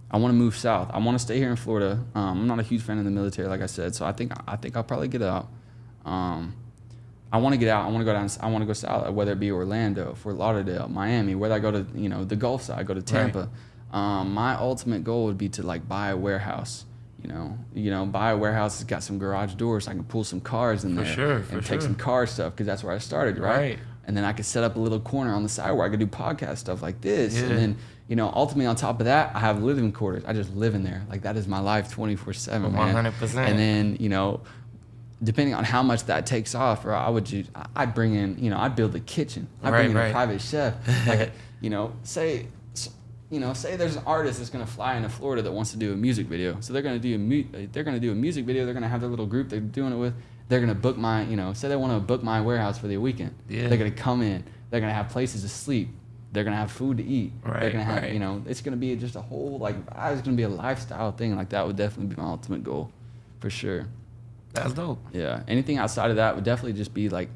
I want to move south. I want to stay here in Florida. Um, I'm not a huge fan of the military, like I said. So I think I think I'll probably get out. I want to get out. I want to go down. I want to go south, whether it be Orlando, Fort Lauderdale, Miami, whether I go to you know the Gulf side, go to Tampa. Um, my ultimate goal would be to like buy a warehouse. You know, you know, buy a warehouse that's got some garage doors. So I can pull some cars in For there sure, and take some car stuff because that's where I started, right? Right. And then I could set up a little corner on the side where I could do podcast stuff like this. Yeah. And then, you know, ultimately on top of that, I have living quarters. I just live in there. Like that is my life 24 seven, man. 100%. And then, you know, depending on how much that takes off, or I would just, I'd bring in, you know, I'd build a kitchen. I'd Right, bring in right. a private chef. [laughs] Like, you know, say, you know, say there's an artist that's gonna fly into Florida that wants to do a music video. So they're gonna do a mu- they're gonna do a music video. They're gonna have their little group they're doing it with. They're gonna book my, you know, say they want to book my warehouse for the weekend. Yeah. They're gonna come in. They're gonna have places to sleep. They're gonna have food to eat. they're Right, gonna have, right. you know, it's gonna be just a whole like, it's gonna be a lifestyle thing. Like that would definitely be my ultimate goal, for sure. That's dope. Yeah. Anything outside of that would definitely just be like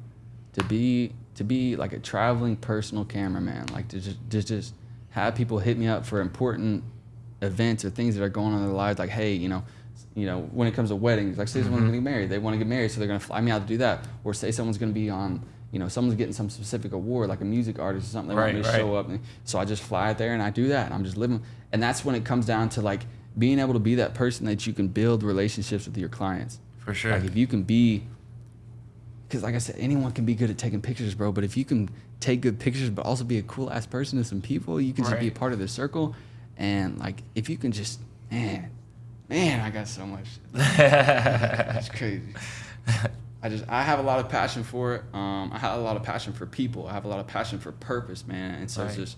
to be to be like a traveling personal cameraman. Like to just just just have people hit me up for important events or things that are going on in their lives. Like, hey, you know, you know, when it comes to weddings, like say someone's mm-hmm. getting married, they want to get married, so they're gonna fly me out to do that. Or say someone's gonna be on, you know, someone's getting some specific award, like a music artist or something. They want me Right, to right. show up, and so I just fly out there and I do that, and I'm just living. And that's when it comes down to like being able to be that person that you can build relationships with your clients. For sure. Like if you can be, because like I said, anyone can be good at taking pictures, bro. But if you can take good pictures, but also be a cool ass person to some people, you can just be a part of their circle. And like if you can just, man, man, I got so much. [laughs] It's crazy. I just I have a lot of passion for it. Um, I have a lot of passion for people. I have a lot of passion for purpose, man. And so it's just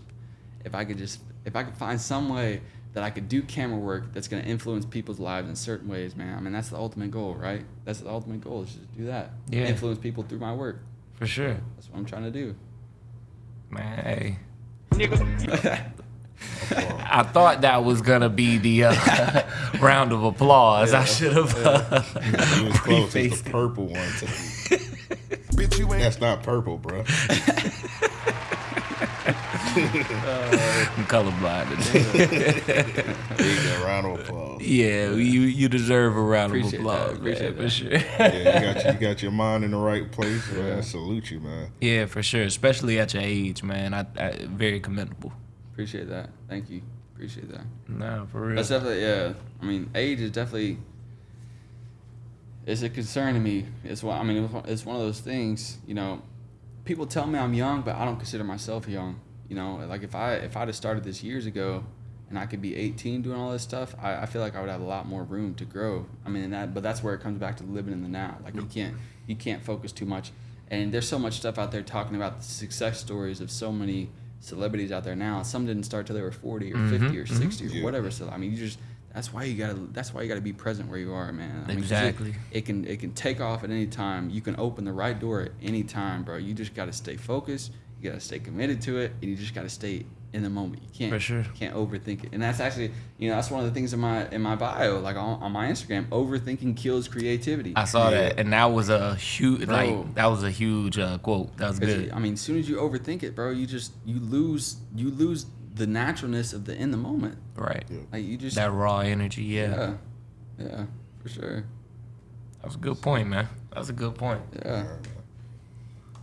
if I could just if I could find some way that I could do camera work that's gonna influence people's lives in certain ways, man. I mean that's the ultimate goal, right? That's the ultimate goal is just do that. Yeah. Influence people through my work. For sure. That's what I'm trying to do. Man, hey. [laughs] I thought that was gonna be the uh, [laughs] round of applause. I should have. Uh, You was close. It's the [laughs] purple one. Bitch, you ain't That's not purple, bro. I'm colorblind today. There you go. Round of applause. yeah, you you deserve a round Appreciate of that, applause. appreciate man, for sure. Yeah, you got you, you got your mind in the right place. Man. I salute you, man. yeah, for sure. Especially at your age, man. I, I very commendable. Appreciate that. Thank you. Appreciate that. Nah, for real. That's definitely yeah. I mean, age is definitely it's a concern to me. It's one. I mean, it's one of those things. You know, people tell me I'm young, but I don't consider myself young. You know, like if I if I'd have started this years ago, and I could be 18 doing all this stuff, I, I feel like I would have a lot more room to grow. I mean, that but that's where it comes back to living in the now. Like you can't you can't focus too much. And there's so much stuff out there talking about the success stories of so many celebrities out there now. Some didn't start till they were 40 or 50 mm-hmm, or mm-hmm. 60 or Yeah. whatever. So I mean, you just that's why you gotta that's why you gotta be present where you are, man. I mean, 'cause it- Exactly. It, can it can take off at any time. You can open the right door at any time, bro. You just gotta stay focused. You gotta stay committed to it, and you just gotta stay in the moment. You can't For sure. can't overthink it. And that's actually you know that's one of the things in my in my bio, like on, on my Instagram. Overthinking kills creativity. I saw Yeah. that, and that was a huge Bro. like that was a huge uh, quote. That was 'Cause, good. I mean, as soon as you overthink it, bro, you just you lose you lose the naturalness of the in the moment. Right. Yeah. Like you just That raw energy. Yeah. yeah, yeah, for sure. That was a good point, man. That was a good point. Yeah.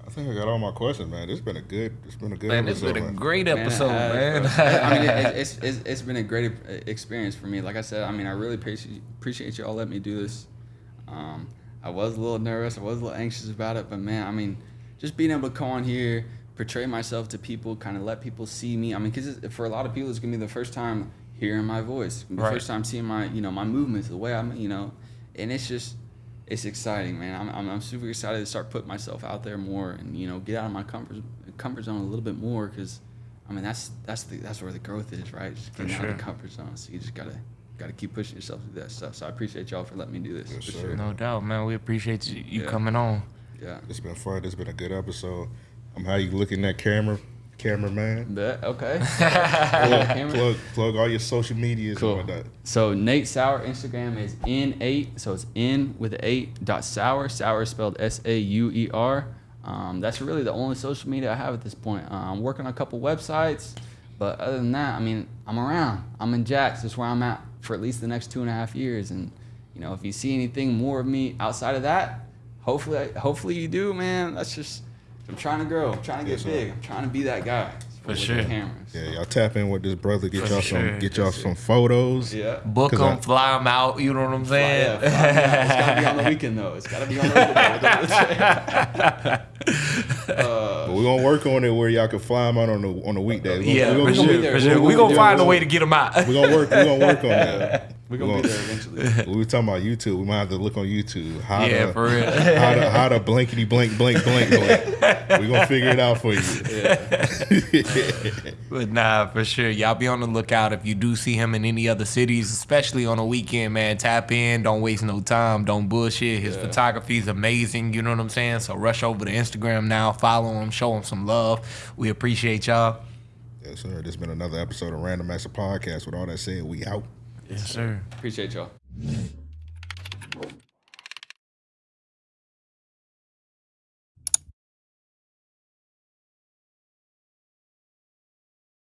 I think I got all my questions, man. It's been a good. It's been a good Man, it's episode. been a great Man, it episode, has, man. I mean, it, [laughs] it's, it's it's been a great experience for me. Like I said, I mean, I really appreciate appreciate you all letting me do this. Um, I was a little nervous. I was a little anxious about it, but man, I mean, just being able to come on here, portray myself to people, kind of let people see me. I mean, because for a lot of people, it's gonna be the first time hearing my voice, It's gonna be the Right. first time seeing my you know my movements, the way I'm you know, and it's just it's exciting, man. I'm, I'm, I'm super excited to start putting myself out there more and you know get out of my comfort comfort zone a little bit more because I mean, that's that's the that's where the growth is, right? Just getting out of the comfort zone. So you just gotta gotta keep pushing yourself through that stuff. So I appreciate y'all for letting me do this. Yes, for sure. No doubt, man. We appreciate you, you Yeah. coming on. Yeah. It's been fun. It's been a good episode. I'm um, how you looking at that camera, cameraman? Bet. Okay. [laughs] Plug, Camera. plug, plug all your social medias Cool. and whatnot. So Nate Sauer Instagram is n8. So it's n with the eight dot sauer. Sauer is spelled S A U E R. Um, that's really the only social media I have at this point. Uh, I'm working on a couple websites, but other than that, I mean, I'm around. I'm in Jax. That's where I'm at for at least the next two and a half years. And you know, if you see anything more of me outside of that, hopefully, hopefully you do, man. That's just I'm trying to grow. I'm trying to get big. I'm trying to be that guy For sure. The cameras. Yeah, y'all tap in with this brother. Get y'all sure. some. Get y'all some photos. Yeah. Book 'Cause them, I- fly them out. You know what I'm Fly- yeah, saying? fly me out. it's gotta be on the weekend though. It's gotta be on the weekend. [laughs] Uh, but we gonna work on it where y'all can fly them out on the on the weekday. We yeah, gonna, for we gonna gonna, be there. sure. For We're gonna We be gonna find a We're way to get them out. we gonna work. We gonna work on that. [laughs] We're gonna be there eventually. We were talking about YouTube. We might have to look on YouTube. How Yeah, to, for real. How to how to blankety blank blank blank blank. We're gonna figure it out for you. [laughs] But nah, for sure. Y'all be on the lookout if you do see him in any other cities, especially on a weekend, man. Tap in. Don't waste no time. Don't bullshit. His Yeah. photography is amazing. You know what I'm saying? So rush over to Instagram now. Follow him. Show him some love. We appreciate y'all. yes, sir. This has been another episode of Random Master Podcast. With all that said, we out. Yes, sir. Appreciate y'all.